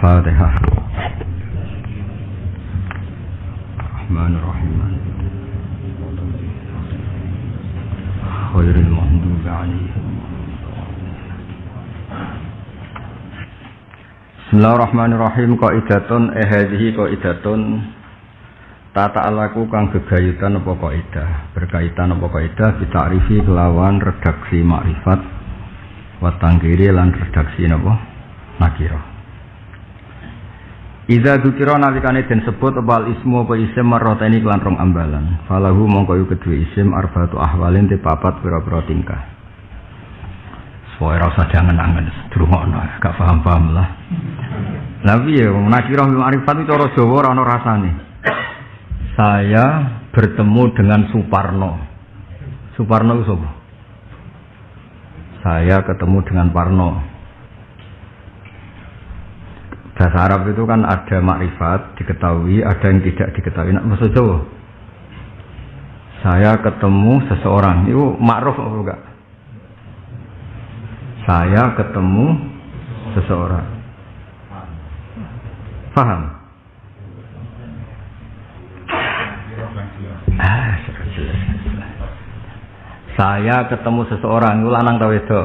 الفاتحة الرحمن الرحيم خير المغضوب عليهم Bismillahirrahmanirrahim Qaidatun eh hadhihi qaidatun Tata alaku kang gegayutan apa kaidah berkaitan apa kaidah bita'rifi kelawan redaksi makrifat wa tangkiri lan redaksi napa nakira Iza dukira nalikane den sebut wal ismu apa isim marroteni kelan rong ambalan. Falahu mongko yu kedua isim arbatu ahwalin te papat pira-pira tingkah. Soale rasa jangan angen gak paham-paham lah. Lah piye wong nakira bil ma'rifat itu cara Jawa ora ana. Saya bertemu dengan Suparno. Suparno itu? Saya ketemu dengan Parno. Bahasa Arab itu kan ada makrifat diketahui, ada yang tidak diketahui. Nah, maksud Jawa. Saya ketemu seseorang, itu makruf apa enggak? Saya ketemu seseorang. Paham? Ah, Saya ketemu seseorang, itu lanang tau itu.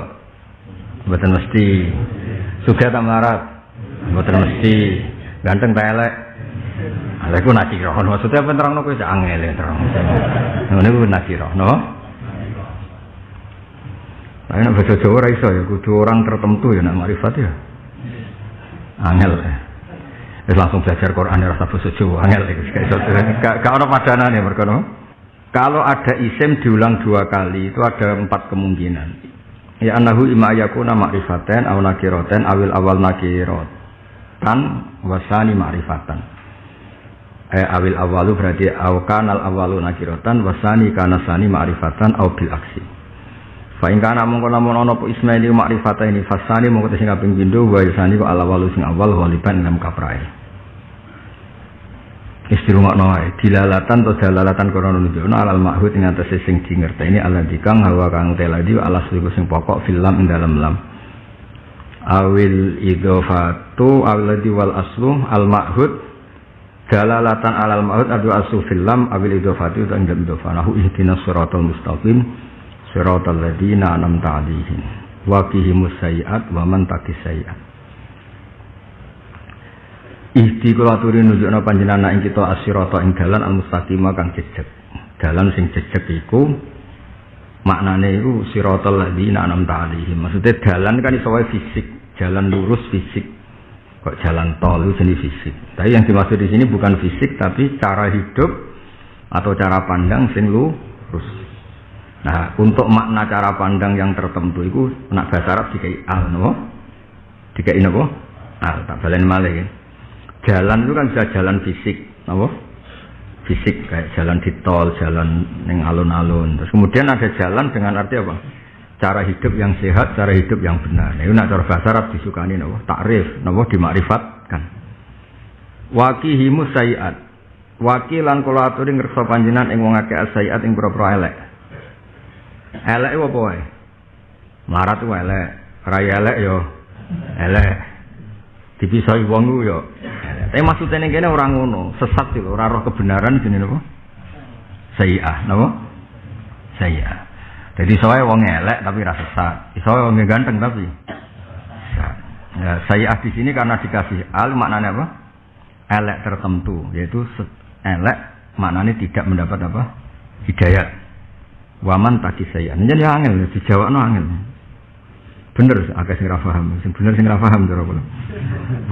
Betul mesti. Sudah tak melarat. Mboten mesti ganteng ta elek. Lha iku. Maksudnya apa terangno cak angel terang. Ngono iku nakira, no? Nah, nek bahasa Jawa ora iso ya, kudu orang tertentu ya nek makrifat ya. Angel. Wis langsung belajar Quran ya rasa bahasa Jawa, angel iku. Gak ono padanane mergo Kalau ada isim diulang dua kali itu ada empat kemungkinan. Ya anahu ima yakuna makrifatan aw nakiratan awil awal nakirat tan wasani ma'rifatan. Eh awil awalu berarti aw kanal awalu nakiratan wasani kana sani ma'rifatan aw bil aksi. Fa in kana mongko lamun ana apa ismaili ma'rifata ini fasani mongko sing kaping pindho wa kok ala awalu sing awal waliban dalam kaprae. Istirumakno wae dilalatan atau dalalatan kono nunjukno alal ma'hud ing atase sing ala dikang hawa kang teladi alas sing pokok filam ing dalam lam awil idofatu awiladi wal aslu al ma'hud dalalatan alal ma'hud adu aslu filam awil idofatu dan jam idofanahu ihdina suratul mustaqim suratul ladina anam ta'alihim waqihimus sayiat wa man taqis sayiat. Ihdi kula aturi nunjukna panjenengan kita asyrata ing dalan al mustaqimah kang jejeg. Dalan sing jejeg iku maknane iku siratal ladzina an'amta 'alaihim. Maksudnya dalan kan iso fisik. Jalan lurus fisik. Kok jalan tol itu jenis fisik. Tapi yang dimaksud di sini bukan fisik tapi cara hidup atau cara pandang sing lurus. Nah untuk makna cara pandang yang tertentu itu nak bahasa Arab dikai al no dikai nopo al tak balen malih. Jalan itu kan bisa jalan fisik nopo fisik kayak jalan di tol jalan neng alun-alun terus kemudian ada jalan dengan arti apa cara hidup yang sehat, cara hidup yang benar. Nah, ini nak cara bahasa Arab disukani nopo takrif, nopo dimakrifatkan. Wakihimu sayiat. Wakilan kula aturi ngersa panjenengan ing wong akeh sayiat ing pira-pira elek. Elek apa wae? Melarat wae elek, raya elek yo elek. Dipisoi wong yo. Tapi maksudnya ning kene ora ngono, sesat lho, ora roh kebenaran jenenge napa? Sayiat, napa? Sayiat. Jadi soalnya wong elek tapi rasa sesat. Soalnya wong ganteng tapi Ya, saya di sini karena dikasih al maknanya apa? Elek tertentu, yaitu elek maknanya tidak mendapat apa? Hidayat. Waman tadi saya. Ini jadi angel, dijawab no angel. Bener agak sing paham, sing bener sing paham cara kula.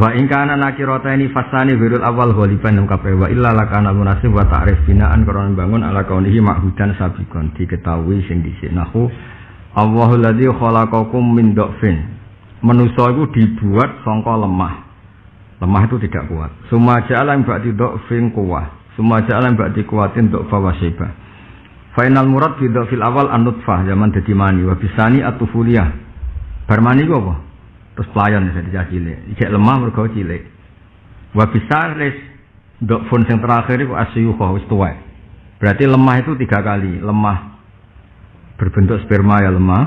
Wa in kana nakirata ini fasani wirul awal ghaliban lam kape wa illa lakana munasib wa ta'rif binaan karena bangun ala kaunihi ma'hudan sabikon diketahui sing dhisik nahu Allahul ladzi khalaqakum min dhafin. Manusa itu dibuat sangka lemah. Lemah itu tidak kuat. Suma ja'ala ba'di dhafin kuwah. Suma ja'ala ba'di kuwatin dhaffa wa syibah. Final murad fi dhafil awal an-nutfah zaman dadi mani wa bisani at-tufuliyah Barmani ku apa? Terus pelayan bisa dijak cilik. Ijek lemah mergo cilik. Wa res dok fun yang terakhir itu asyuha wis tuwa. Berarti lemah itu tiga kali. Lemah berbentuk sperma ya lemah.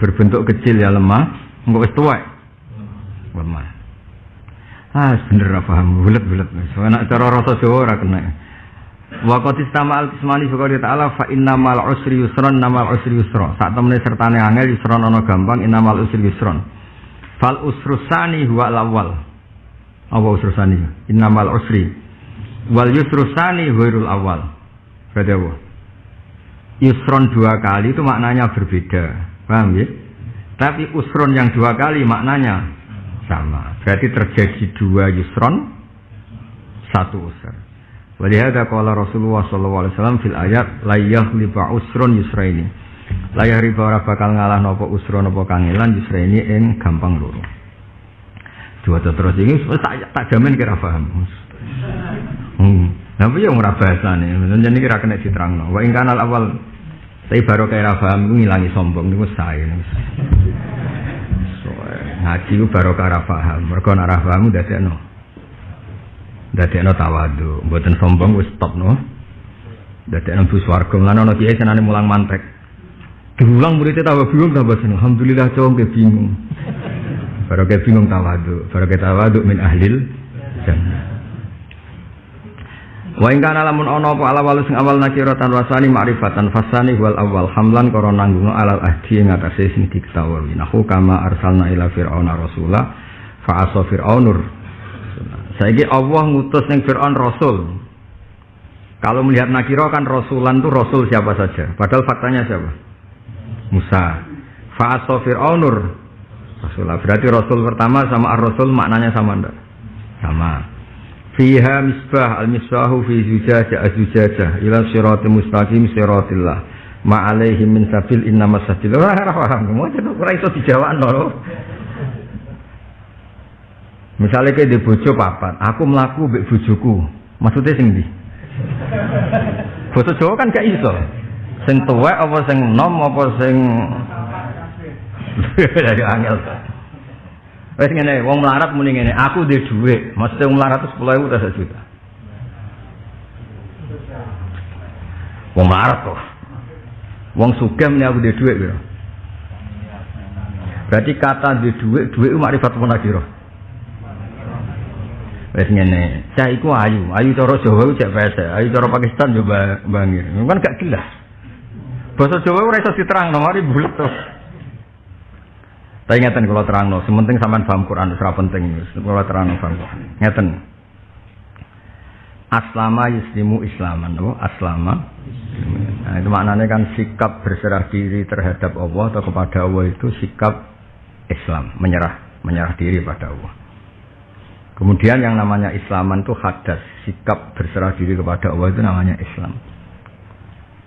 Berbentuk kecil ya lemah. Enggak wis tuwa. Lemah. Ah, bener apa paham, bulet-bulet. Soalnya cara rasa ora kena. Wa qad istama al kismani fi ta'ala fa innamal usri yusron namal usri yusra. Sak temene sertane angel yusron ana gampang innamal usri yusron. Fal usrusani huwa al-awwal. Apa usrusani? Innamal usri. Wal yusrusani huirul awal. Berarti apa? Yusron dua kali itu maknanya berbeda. Paham ya? Tapi usron yang dua kali maknanya sama. Berarti terjadi dua yusron, satu usr. Walihada kala Rasulullah sallallahu alaihi wasallam fil ayat la yaghliba usrun yusraini. La riba ora bakal ngalah napa usra napa kangelan yusraini ing gampang loro. Dua terus ini tak, tak jamin kira paham. Hmm. Tapi yang ora bahasane, jadi kira kena diterangno. Wa ing kanal awal tapi baru kayak paham ngilangi sombong niku saya. Ngaji ku baru kara paham. Mereka nak paham dadekno. Dadekno tawadu, mboten sombong wis stop no. Dadekno bu swarga. Lan ana kiai senane mulang mantek. Diulang muridnya tambah bingung tambah seneng. Alhamdulillah cowok ke bingung. Baru ke bingung tawadu. Baru ke tawadu min ahlil jannah. Wa ing kana lamun ana apa ala walu sing awal nakiratan wasani ma'rifatan fasani wal awal hamlan karo nanggung alal ahdi ing atase sing diketahui nahu kama arsalna ila fir'auna rasula fa asa fir'aunur saiki Allah ngutus ning Fir'aun rasul. Kalau melihat nakiro kan rasulan itu rasul siapa saja. Padahal faktanya siapa? Musa. Fa asa fir'aunur rasulah berarti rasul pertama sama ar-rasul maknanya sama ndak? Sama. Fiha misbah al misbahu fi zujajah azujajah ila siratil mustaqim siratillah. Ma min sabil inna masabil ora ora paham. Mau ora iso lho Misalnya kayak di bojo papat, aku melaku mbek bojoku. Maksudnya sing di? Bojo Jawa kan gak iso. Sing tuwek apa sing nom apa sing dari angel. Wes ngene, wong melarat muni ngene, aku duwe dhuwit. Maksudnya wong melarat itu 10.000 ta juta. Wong melarat tuh. Wong sugih muni aku duwe dhuwit? Berarti kata duwe dhuwit, dhuwit makrifat munakira. Wes ngene, cah iku ayu, ayu cara Jawa cek pesek, ayu cara Pakistan yo bangir. Kan gak jelas. Bahasa Jawa ora iso diterangno, mari bulet tuh. Tapi ngeten kalau terang no, sementing sampean paham Quran itu penting. Kalau terang no paham Ngeten. Aslama yuslimu islaman, no? Aslama. Nah, itu maknanya kan sikap berserah diri terhadap Allah atau kepada Allah itu sikap Islam, menyerah, menyerah diri pada Allah. Kemudian yang namanya Islaman itu hadas, sikap berserah diri kepada Allah itu namanya Islam.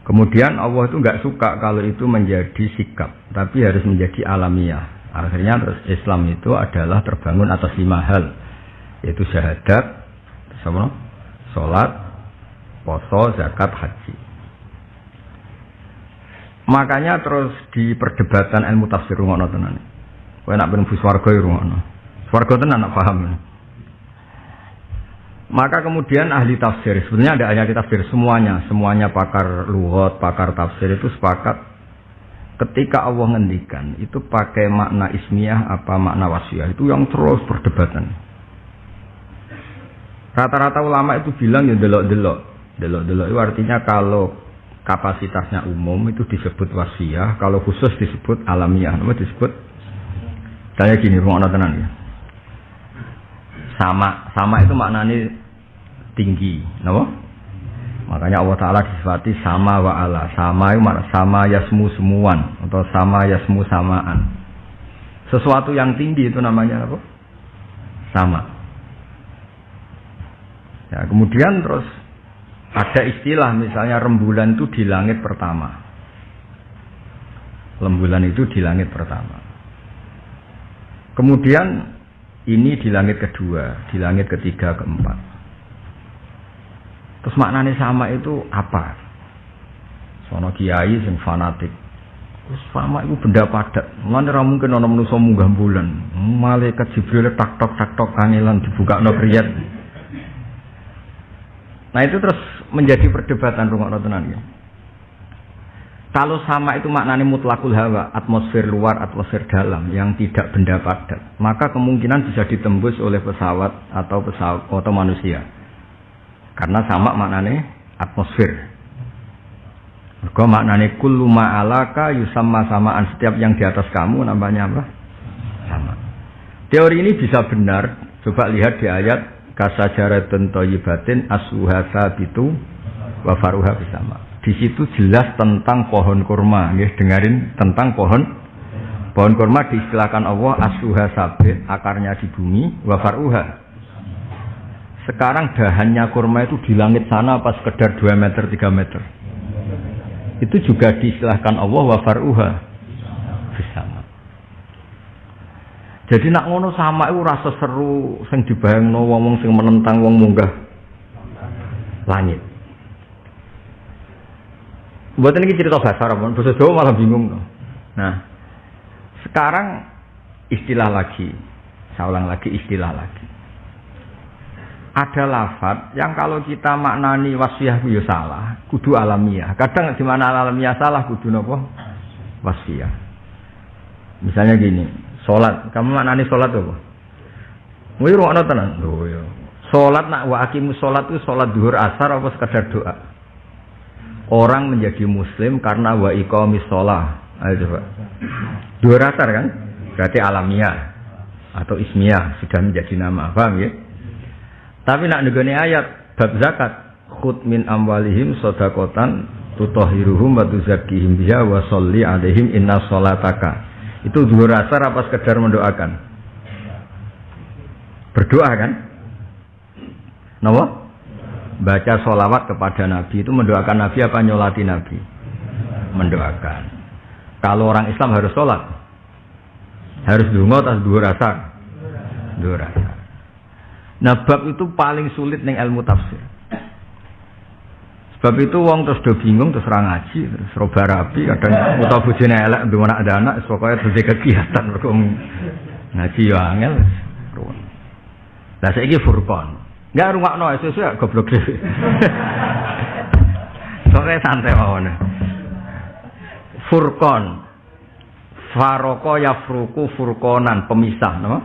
Kemudian Allah itu nggak suka kalau itu menjadi sikap, tapi harus menjadi alamiah. Akhirnya terus Islam itu adalah terbangun atas lima hal, yaitu syahadat, sholat, poso, zakat, haji. Makanya terus di perdebatan ilmu tafsir ngono tenan. Kowe nak ben swarga ya ngono. Swarga tenan nak paham. Maka kemudian ahli tafsir, sebenarnya ada ahli tafsir semuanya, semuanya pakar luhut, pakar tafsir itu sepakat ketika Allah ngendikan itu pakai makna ismiyah apa makna wasiah itu yang terus perdebatan. Rata-rata ulama itu bilang ya delok-delok. Delok-delok itu artinya kalau kapasitasnya umum itu disebut wasiah, kalau khusus disebut alamiah, nama disebut saya gini rumah tenan ya. Sama, sama itu maknanya tinggi, nama? Makanya Allah Ta'ala disifati sama wa ala. Sama itu sama yasmu semuan. Atau sama yasmu samaan. Sesuatu yang tinggi itu namanya apa? Sama. Ya, kemudian terus ada istilah misalnya rembulan itu di langit pertama. Rembulan itu di langit pertama. Kemudian ini di langit kedua, di langit ketiga, keempat. Terus maknanya sama itu apa? Sono kiai sing fanatik. Terus sama itu benda padat. Ora mungkin ana manusa munggah bulan. Malaikat Jibril tak tok tak tok kangelan dibuka no kriyat. Nah itu terus menjadi perdebatan rumah tenan ya. Kalau sama itu maknanya mutlakul hawa, atmosfer luar, atmosfer dalam yang tidak benda padat, maka kemungkinan bisa ditembus oleh pesawat atau pesawat atau manusia. Karena sama maknanya atmosfer. Mereka maknanya kullu ma'alaka yusamma samaan setiap yang di atas kamu namanya apa? Sama. Teori ini bisa benar. Coba lihat di ayat kasajaratun toyibatin asuha sabitu wa faruha bisama. Di situ jelas tentang pohon kurma, ya, dengerin tentang pohon pohon kurma diistilahkan Allah asuha sabit, akarnya di bumi, wa faruha. Sekarang dahannya kurma itu di langit sana apa sekedar 2 meter 3 meter? itu juga diistilahkan Allah wa faruha bersama. Jadi nak ngono sama itu rasa seru sing dibayangno wong sing menentang wong munggah langit. Buat ini cerita bahasa Arab, bahasa Jawa malah bingung. Nah, sekarang istilah lagi, saya ulang lagi istilah lagi ada lafat yang kalau kita maknani wasfiyah itu ya salah, kudu alamiah. Kadang di mana alamiah salah kudu nopo wasfiyah. Misalnya gini, sholat, kamu maknani sholat apa? Mau ruang tenan, ya. Sholat nak wa akimu sholat itu sholat duhur asar apa sekedar doa? Orang menjadi muslim karena wa iqamis sholat. Ayo coba. Duhur asar kan? Berarti alamiah atau ismiyah sudah menjadi nama, paham ya? Tapi nak negoni ayat bab zakat khut min amwalihim sodakotan tutohiruhum wa tuzakihim wa sholli alaihim inna sholataka. Itu dua rasa apa sekedar mendoakan? Berdoa kan? Nawa? Baca sholawat kepada Nabi itu mendoakan Nabi apa nyolati Nabi? Mendoakan. Kalau orang Islam harus sholat, harus dungo atas dua rasa. Dua rasa. Nah bab itu paling sulit nih ilmu tafsir. Sebab itu wong terus do bingung terus ra ngaji terus roba rapi kadang utawa bojone elek ndek ada anak pokoknya terus kegiatan mergo ngaji yo angel. Lah saiki furqan. Enggak rungokno sesuatu ya goblok dhewe. Soalnya santai mawon. Furqan. Faroko yafruku furqonan pemisah, nama?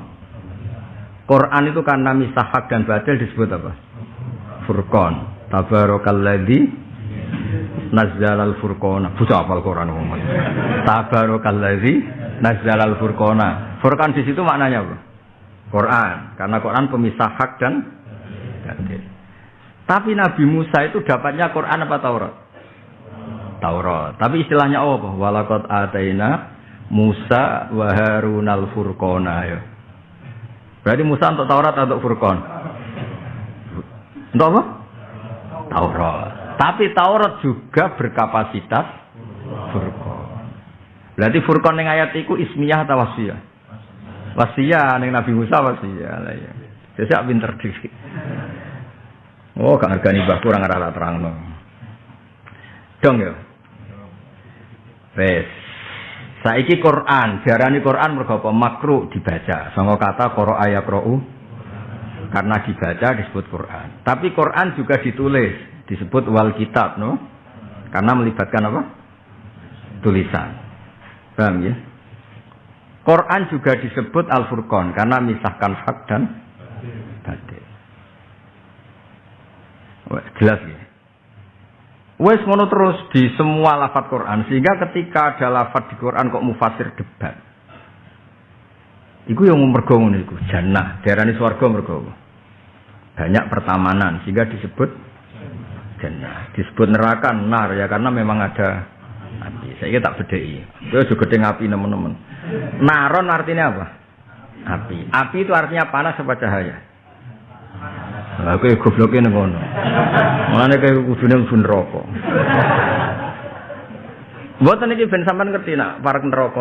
Quran itu karena misah hak dan batil disebut apa? Furqan. Tabarakalladzi nazzalal furqana. Bocah apal Quran umum. Tabarakalladzi nazzalal furqana. Furqan di situ maknanya apa? Quran. Karena Quran pemisah hak dan batil. Tapi Nabi Musa itu dapatnya Quran apa Taurat? Taurat. Tapi istilahnya apa? Walakot ataina Musa wa Harunal furqana ya. Berarti Musa untuk Taurat atau Furqan? Untuk apa? Taurat. Tapi Taurat juga berkapasitas Furqan. Berarti Furqan yang ayat itu ismiyah atau wasiyah? Wasiyah yang Nabi Musa wasiyah ya. Saya pinter diri. Oh, gak hargani bah kurang rata terang no. Dong ya. Wes. Saiki Quran, diarani Quran mergo apa? Makruh dibaca. Sangka kata qara ayat qra'u karena dibaca disebut Quran. Tapi Quran juga ditulis, disebut wal kitab, no? Karena melibatkan apa? Tulisan. Paham ya? Quran juga disebut Al-Furqan karena misahkan hak dan batil. Jelas ya? Wes ngono terus di semua lafat Quran sehingga ketika ada lafat di Quran kok mufasir debat. Iku yang mergo ngono iku jannah, diarani swarga mergo. Banyak pertamanan sehingga disebut jannah. Disebut neraka nar ya karena memang ada api. Saya tak bedai. Itu juga gede api teman-teman. Naron artinya apa? Api. Api itu artinya panas apa cahaya? Lah kowe gobloke nang ngono. Mulane kowe kudune mlebu neraka. Mboten iki ben sampean ngerti nak parek neraka.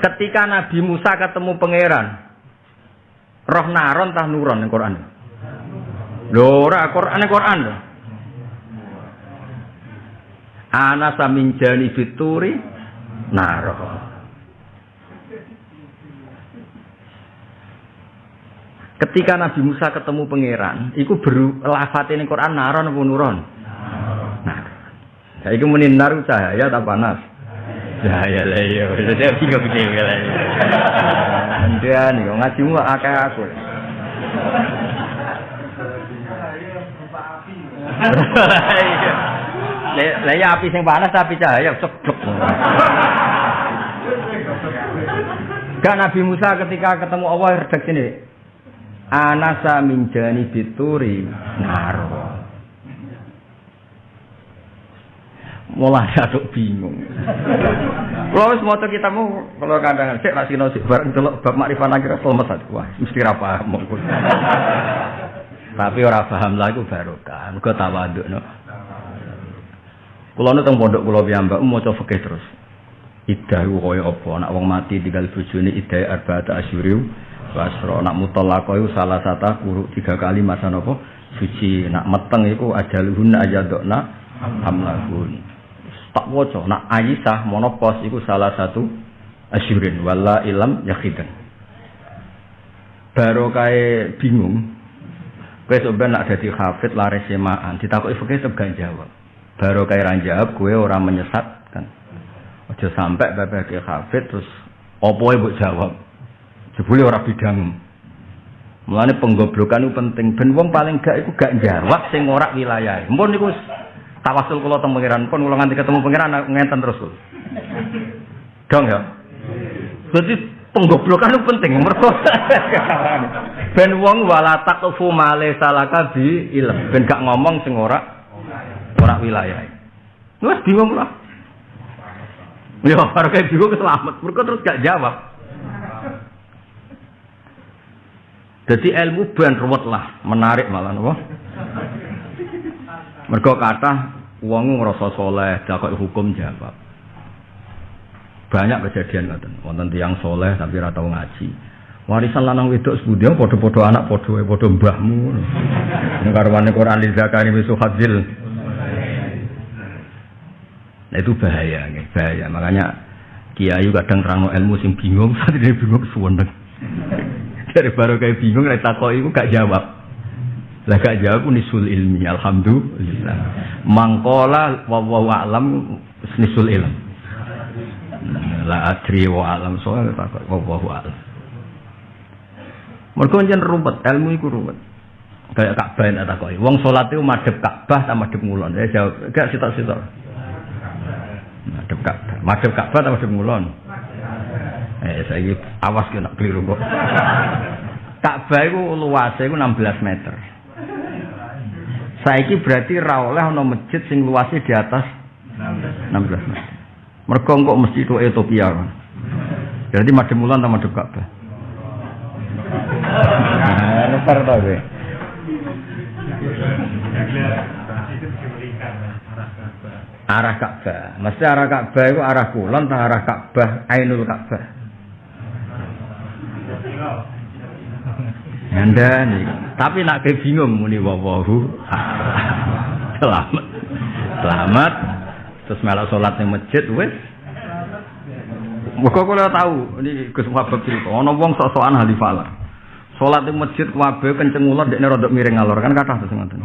Ketika Nabi Musa ketemu pangeran, roh naron tah nuron ning Quran. Lho ora Quran Quran lho. Ana jani fituri naron. Ketika Nabi Musa ketemu pangeran, itu beru lafat ini Quran naron apa nuron? Nah. Saiki muni nar cahaya ta panas? Cahaya lah iya. Saya bingung bingung lah. Nih ngaji mu akeh aku. Lah ya api sing panas tapi cahaya ceblok. Gak Nabi Musa ketika ketemu Allah redaksi ini. Anasa minjani bituri naro. mulai aduk bingung. Kalau wis maca kitabmu kalau kadang sik ra sik bareng delok bab makrifat akhir selamat wah mesti ra paham. Tapi ora paham lah iku barokah. Tawadukno. Kula nu teng pondok kula piyambak maca fikih terus. Idah koyo apa anak wong mati tinggal bojone idah arba'ata asyuri wasra nak mutallaqah iku salah satu kuru tiga kali masa napa suci. Nak meteng iku ajaluhun ajadokna hamlahun tak waca. Nak Aisyah monopos iku salah satu asyurin. Wala ilam yakhidan baru kae bingung. Kowe sampeyan nak dadi hafid laris semaan. Ditakoki fikih tetep gak jawab. Baru kae ra jawab kowe ora menyesatkan. Aja sampai bapak ke hafid terus opo mbok jawab jebule ora bidang Mulane penggoblokan itu penting. Ben wong paling gak iku gak jawab sing ora wilayah. Mpun niku tawasul kula teng pangeran pun kula nganti ketemu pangeran ngenten terus. Dong ya. Jadi penggoblokan itu penting mergo ben wong wala taqfu male salaka bi ilm ben gak ngomong sing ora ora wilayah. Wes bingung lah. Ya, kayak bingung selamat. Mereka terus gak jawab. Jadi ilmu ben ruwet lah, menarik malah nopo. Mergo kata Wong ngrasa soleh, dakok hukum jawab. Banyak kejadian ngoten. Wonten tiyang soleh tapi ora tau ngaji. Warisan lanang wedok sebudia padha-padha anak padha padha mbahmu. Ning karwane Quran li zakari misu hadzil. Nah itu bahaya, bahaya. Makanya kiai kadang terang ilmu sing bingung, saat ini bingung suwendeng. Dari baru kayak bingung, nek takoki iku gak jawab. Lah gak jawab nisul ilmi, alhamdulillah. Mangkola wa wa alam nisul ilm. La adri wa alam soal takut wa wa alam. Mergo njen rumpet, ilmu iku rumpet. Kayak Ka'bah tak takoki. Wong salat iku madhep Ka'bah ta madhep ngulon. Ya jawab, gak sitok-sitok. Madhep Ka'bah. Madhep Ka'bah ta madhep ngulon. Eh saiki awas kena keliru kok. Ka'bah iku luase iku 16 meter. Saiki berarti ra oleh ana masjid sing luasnya di atas 16 meter. Mergo kok mesti itu Ethiopia. Jadi madem mulan ta madem Ka'bah. Nah, kowe. Arah Ka'bah. Mesti arah Ka'bah itu arah kulon ta arah Ka'bah Ainul Ka'bah. Anda nih, tapi nak ke bingung muni wawahu. Selamat. Selamat. Terus malah sholat di masjid wes. Muka kula tahu ini Gus Wabab cerita. Ono wong sok-sokan halifala. Sholat di masjid wabe kenceng ular dekne rodok miring ngalor kan kata terus ngoten.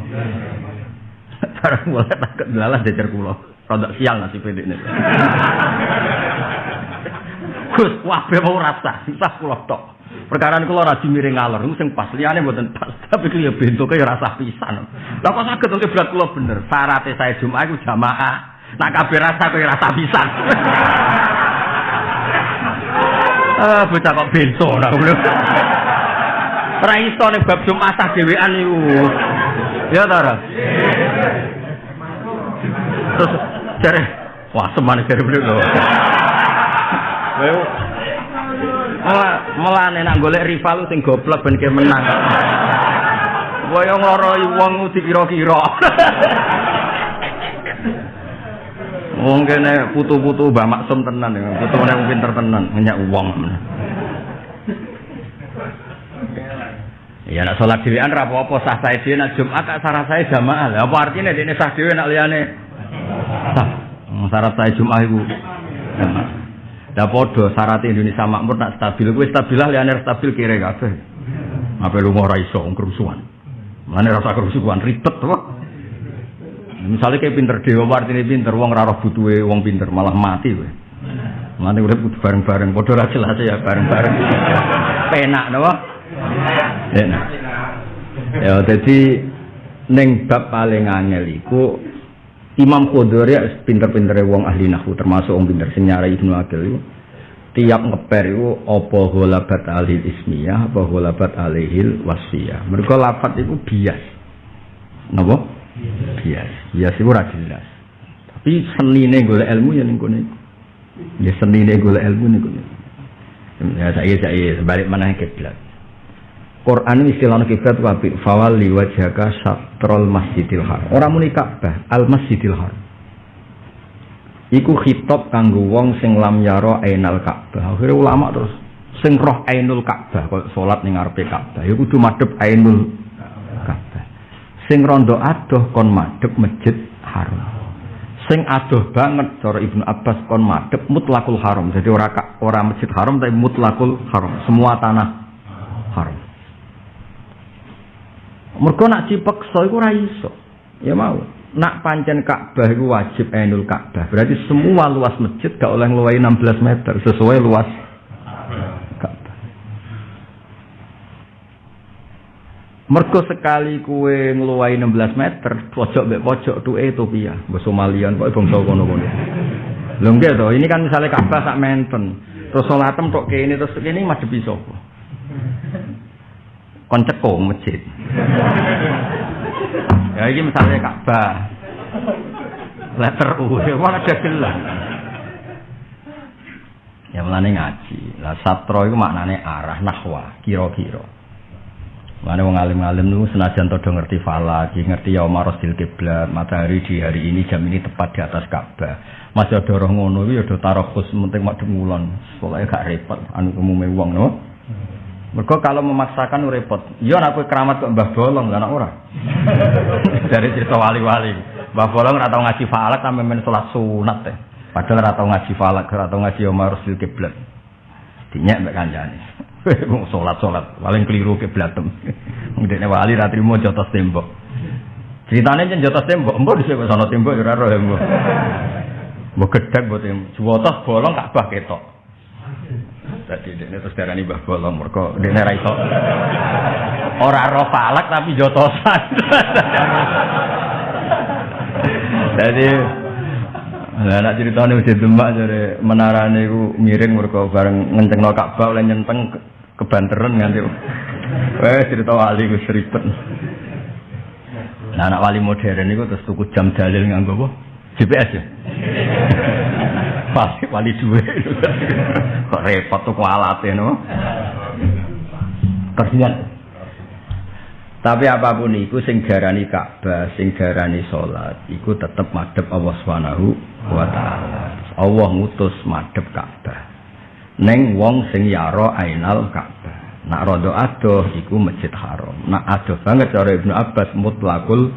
Barang mulai takut delalah decer kula. Rodok sial nasi pendek ini. Gus wabe mau rasa, susah kula tok. Perkara niku ora miring ngalor sing pas liyane mboten pas. Tapi ku ya bentuke ya rasa pisan. Lah kok saged oleh berat kula bener. Syaratnya saya Jumat iku jamaah. Nak kabeh rasa kok rasa pisan. Ah, bocah kok bento ora ngono. Ora iso bab Jumat sah dhewean niku. Ya ta? Terus jare wah semane jare bener lho. Melane nak golek rival sing goblok ben menang. Kaya ngloroi wong dikira-kira. Wong kene putu-putu Mbah Maksum tenan ya, putune wong pinter tenan, banyak wong. Ya nak salat dhewean ra apa-apa sah sae dhewe nak Jumat tak sarah sae jamaah. Lah apa artine dene sah dhewe nak liyane sah. Syarat sae Jumat iku jamaah. Lah padha syarat Indonesia makmur nak stabil kuwi stabilah liyane stabil kire kabeh. Apa lu ora iso kerusuhan. Mane rasa kerusuhan ribet to. Misalnya kayak pinter dewa artinya pinter, wong raro butuhe wong pinter malah mati kowe. Mati udah kudu bareng-bareng, padha ra jelas ya bareng-bareng. Penak napa? Enak. Ya jadi neng bab paling angel iku Imam Qudhuri ya pinter-pintere wong ahli nahwu termasuk wong pinter sing nyarai Ibnu Aqil iku. Tiap ngeper itu apa ghalabat alil ismiyah apa ghalabat alihil wasfiyah? Mereka lafat itu bias. Napa? Bias. Bias itu ora jelas. Tapi senine golek ilmu ya ning kene ya senine golek ilmu ning ya saya saya sebalik mana kiblat Quran istilahnya kiblat wabi fawali wajhaka syatrol masjidil haram. Orang muni Ka'bah al masjidil haram. Iku khitab kanggo wong sing lam yaro ainal Ka'bah. Akhirnya ulama terus sing roh ainul Ka'bah kok salat ning ngarepe Ka'bah. Ya kudu madhep ainul Ka'bah. Sing rondo adoh kon madhep masjid haram. Sing adoh banget cara Ibnu Abbas kon madhep mutlakul haram. Jadi ora ora masjid haram tapi mutlakul haram. Semua tanah haram Mergo nak dipeksa iku ora iso. Ya mau. Nak pancen Ka'bah iku wajib ainul Ka'bah. Berarti semua luas masjid gak oleh ngeluai 16 meter sesuai luas Ka'bah. Mergo sekali kue ngeluai 16 meter, pojok mbek pojok tuh Ethiopia, mbok Somalian kok bangsa kono-kono. Nggih to, ini kan misalnya Ka'bah sak menten. Terus salatem tok kene terus kene madhepi sapa? Kon cekung masjid. ya ini misalnya Ka'bah. Letter U, ya mana ada gelang. Ya melane ngaji. Lah satro itu maknane arah nahwa, kira-kira. Mana wong alim-alim niku senajan todo ngerti falak, ngerti ya Umar Rasul kiblat, matahari di hari ini jam ini tepat di atas Ka'bah. Masih ada orang ngono ya ada tarokus penting mak demulon. Soalnya gak repot anu umume wong no. Mereka kalau memaksakan repot. Iya aku keramat kok Mbah Bolong anak ora. Dari cerita wali-wali. Mbah Bolong ora tau ngaji falak sampe men salat sunat teh. Padahal ora tau ngaji falak, ora tau ngaji Umar Rasul kiblat. Dinyek mbek kancane. Wong salat-salat paling keliru kiblatem. Ndekne wali ra trimo jotos tembok. Ceritane jen jotos tembok, mbok dhisik kok sono tembok ya ora roh mbok. Mbok gedhek mbok tembok. Jotos bolong Ka'bah ketok. Dadi dene terus darani Mbah Bolong mergo dene ra iso. Ora roh falak tapi jotosan. Dadi Lah nek critane wis demak jare menarane iku miring mergo bareng ngencengno Ka'bah oleh nyenteng kebanteran nganti. Wes cerita wali ku ribet. Nah anak wali modern niku terus tuku jam dalil nganggo apa? GPS ya. Wali wali duwe. Kok repot tuku alate no. Kasihan. Tapi apa pun itu sing garani Ka'bah, sing garani salat, iku tetep madhep Allah Subhanahu wa taala. Allah ngutus madhep Ka'bah. Neng wong sing yaro ainal Ka'bah. Nak rodo adoh iku masjid haram. Nak adoh banget cara Ibnu Abbas mutlakul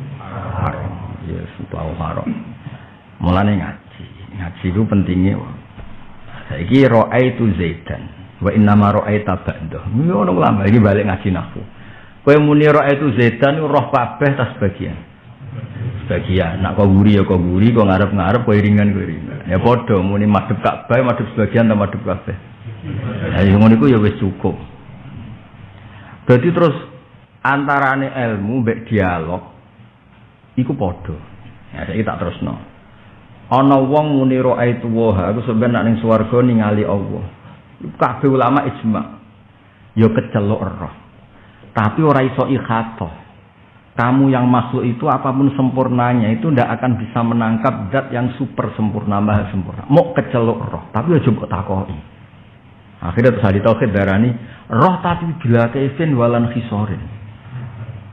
haram. Ya, yes, mutlakul haram. Mulane ngaji. Ngaji itu pentingnya. Saiki ra'aitu Zaidan wa ma ra'aita ba'dah. Ngono ulama iki balik ngaji nahwu. Kowe muni ra'aitu Zaidan roh kabeh tas bagian. Sebagian, nak kau guri ya kau guri, kau ngarep-ngarep, kau iringan kau iringan. Ya podo, muni madep Ka'bah, madep sebagian, atau madep kabeh. Ya yang ya wis cukup. Berarti terus antarane ilmu mbek dialog iku padha. Ya saiki tak terusno. Ana wong muni ra'aitu wa aku sampeyan nak ning swarga ningali Allah. Kabeh ulama ijma. Ya kecelok roh. Tapi ora iso ikhatoh. Kamu yang makhluk itu apa pun sempurnanya itu tidak akan bisa menangkap zat yang super sempurna, maha sempurna. Mau kecelok roh, tapi aja mbok takoi. Akhirnya terus hadis tauhid darani roh tapi bila kaifin walan khisorin.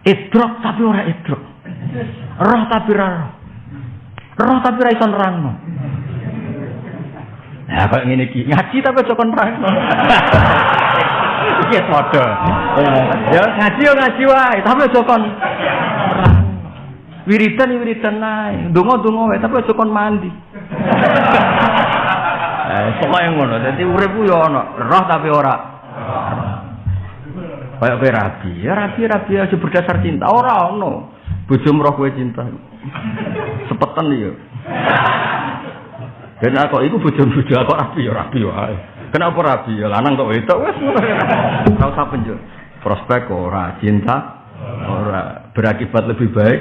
Idrok tapi ora idrok. Roh tapi ora roh. Tapi ra iso nerangno. Ya kok ngene iki, ngaji tapi aja kon nerangno. Iki padha. Ya ngaji yo ngaji wae, tapi aja kon Wiridan wiridan nae, donga-donga wae tapi aja mandi. Eh, pokoke ngono. Dadi urip yo ana, roh tapi ora. Kayak kowe rabi, ya rabi rabi aja berdasar cinta, ora ono. Bojomu roh kowe cinta. Sepetan ya. Dan aku iku bojo-bojo aku rapi ya rapi wae. Kenapa rapi ya lanang kok wedok wis ora usah penjur. Prospek ora, cinta ora, berakibat lebih baik.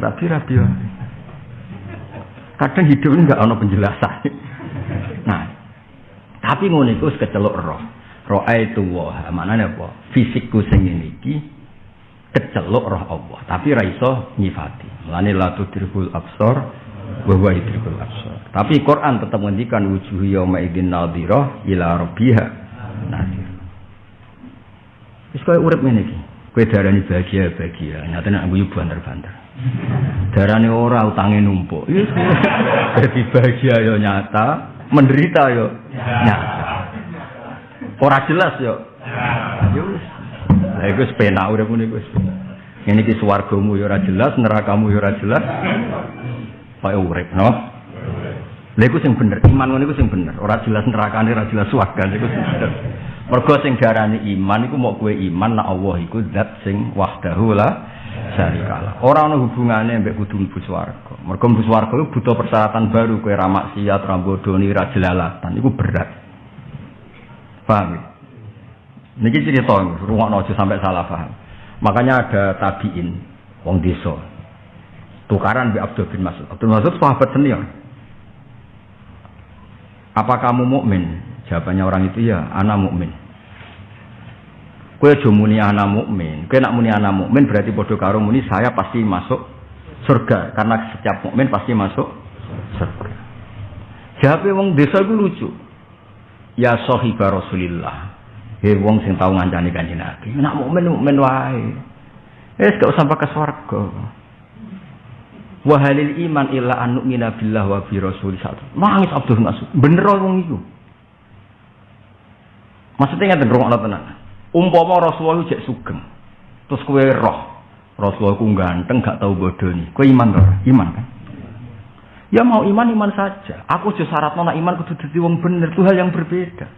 Rapi rapi wae. Kadang hidup ini enggak ono penjelasan. Nah, tapi ngono iku kecelok roh. Roh itu wah, maknane apa? Fisikku sing iki kecelok roh Allah, tapi ra iso nyifati. Mulane la tudrikul absar bahwa idrikul absar. Tapi Quran tetap menghentikan wujuh yauma idzin nadhirah ila rabbiha nadhir. Wis koyo urip ngene iki. Kowe darani bahagia bahagia, nyatane aku yo banter-banter. Darane ora utange numpuk. Dadi bahagia yo nyata, menderita yo nyata. Ora jelas yo. Yo Lah iku wis penak urip ngene wis. Ngene iki swargamu yo ora jelas, nerakamu yo ora jelas. Kaya urip, no? Lha iku sing bener, iman ngono iku sing bener. Ora jelas nerakane, ora jelas swargane iku sing bener. Mergo sing diarani iman iku mau kowe iman nek Allah iku zat sing wahdahu la syarikalah. Ora ana hubungane mbek kudu mlebu swarga. Mergo mlebu swarga iku butuh persyaratan baru kowe ra maksiat, ra bodoni, ra jelalatan. Iku berat. Paham? Ya? Niki cerita, rungokno aja sampai salah paham. Makanya ada tabiin, wong desa. Tukaran bi Abdul bin Mas'ud. Abdul Mas'ud sahabat senior. Apa kamu mukmin? Jawabannya orang itu ya, anak mukmin. Kue aja muni anak mukmin. Kue nak muni anak mukmin berarti bodoh karo muni saya pasti masuk surga karena setiap mukmin pasti masuk surga. Jawabnya wong desa itu lucu. Ya sahibah Rasulillah. Hei wong sing tau ngancani kanjeng Nabi. Nak mukmin mukmin wae. Eh gak usah pakai swarga. Wahalil iman illa an nu'mina billah wa bi rasul satu. Nangis Abdul Mas'ud. Bener wong iku. Maksudnya ngeten rungokno tenan. Umpama Rasulullah jek sugeng. Terus kowe roh. Rasulullah ku ganteng gak tau bodoni. Kowe iman to? Iman kan? Ya mau iman iman saja. Aku aja syarat nona iman kudu dadi wong bener. Itu hal yang berbeda.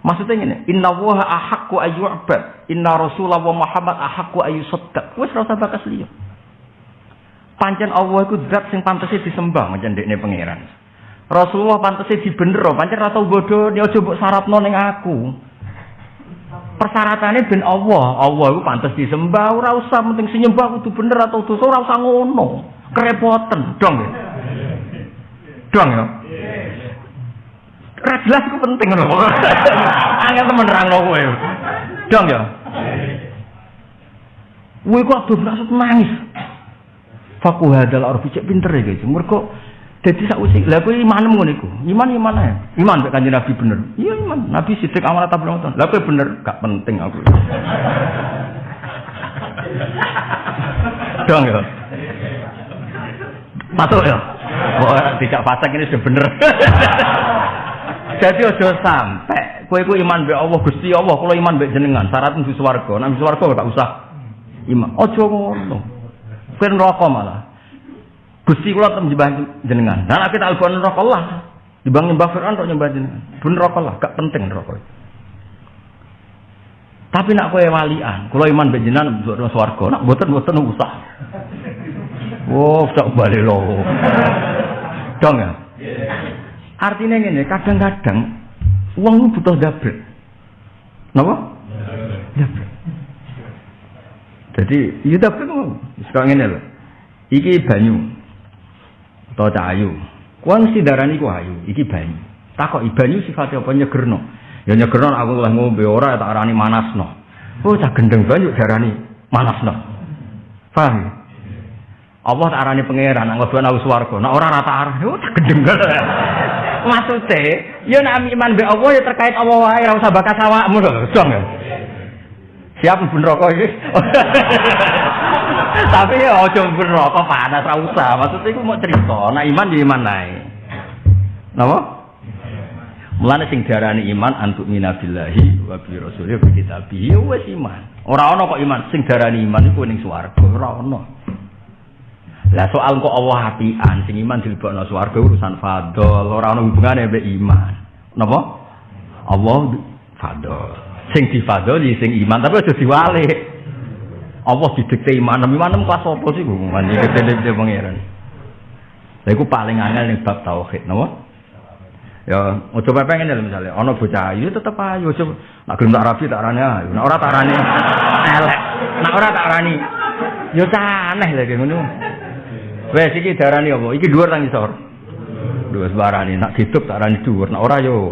Maksudnya ini, Inna waha ahakku ayyu'bad. Inna Rasulullah wa Muhammad ahakku ayyusaddaq. Wes rasa bakas liya. Pancen Allah iku zat sing pantese disembah macam dekne pangeran. Rasulullah pantese dibenero, pancen ora tau bodho aja mbok syaratno ning aku. Persyaratannya ben Allah, Allah iku pantes disembah, ora usah penting senyembah kudu bener atau dosa ora usah ngono. Kerepoten, dong ya. Dong ya. Ora jelas iku penting ngono. Angel temen nerangno kowe. Dong ya. Kowe kok abdul nangis. Faku hadal arfi cek pinter ya guys. Mereka jadi sak usik. Lah kowe iman ngono iku. Iman iman ae. Iman mek kanjeng Nabi bener. Iya iman. Nabi sidik amanat tabung nonton. Lah kowe bener gak penting aku. Dong ya. Masuk ya. Oh, tidak pasang ini sudah bener. Jadi ojo sampai kowe ku iman be Allah Gusti Allah, kalau iman be jenengan, syarat mlebu swarga. Nek mlebu swarga gak usah iman. Ojo ngono. Kowe neraka malah. Gusti kula tem nyembah jenengan. Lah nek kita alfon neraka Allah. Dibang nyembah Fir'aun kok nyembah jenengan. Ben neraka Allah, gak penting neraka. Tapi nak kowe walian, kula iman be jenengan mlebu swarga. Nak mboten-mboten usah. Oh, tak balik loh. Dong ya? Artinya ini, kadang-kadang uang butuh dapet. Kenapa? Dapet. Jadi, iya dapet mau. Sekarang ini loh. Iki banyu. Atau cahayu. Kuang si darani ku ayu. Iki banyu. Takok banyu sifatnya apa nyegerno. Ya nyegerno aku lah ngombe ora tak arani manasno. Oh, cak gendeng banyu darani manasno. Paham? ya? Allah tak arani pangeran, nang ngobrol aku swarga. Nek ora rata arah, yo tak gendeng. Maksude, yo nek iman be Allah ya terkait Allah wae, ora usah bakas awakmu lho, dong ya. Siap mlebu neraka iki. Tapi ya aja mlebu neraka panas ora usah. Maksudnya iku mau cerita, nek iman ya iman ae. Napa? Mulane sing diarani iman antuk minabillahi wa bi rasulih bi kitabihi wis iman. Ora ana kok iman sing diarani iman iku ning swarga, ora ana. Lah soal kok Allah apian sing iman dilebokno swarga urusan fadol, ora ana hubungane mbek iman. Napa? Allah fadol. Sing difadoli sing iman tapi aja diwalik. Allah didikte iman, iman kelas apa sih gue mandi dikte pangeran. Lha iku paling angel ning bab tauhid, napa? Ya, coba pengen ya misalnya, ono bocah ayu tetep ayu, coba nak gelem tak rapi tak rani ayu, nak ora tak rani elek, nak ora tak rani, yo aneh lagi ngono. Wes iki darani apa? Iki dhuwur tang isor. Dhuwur sebarani, nak tak rani dhuwur, nak ora yo.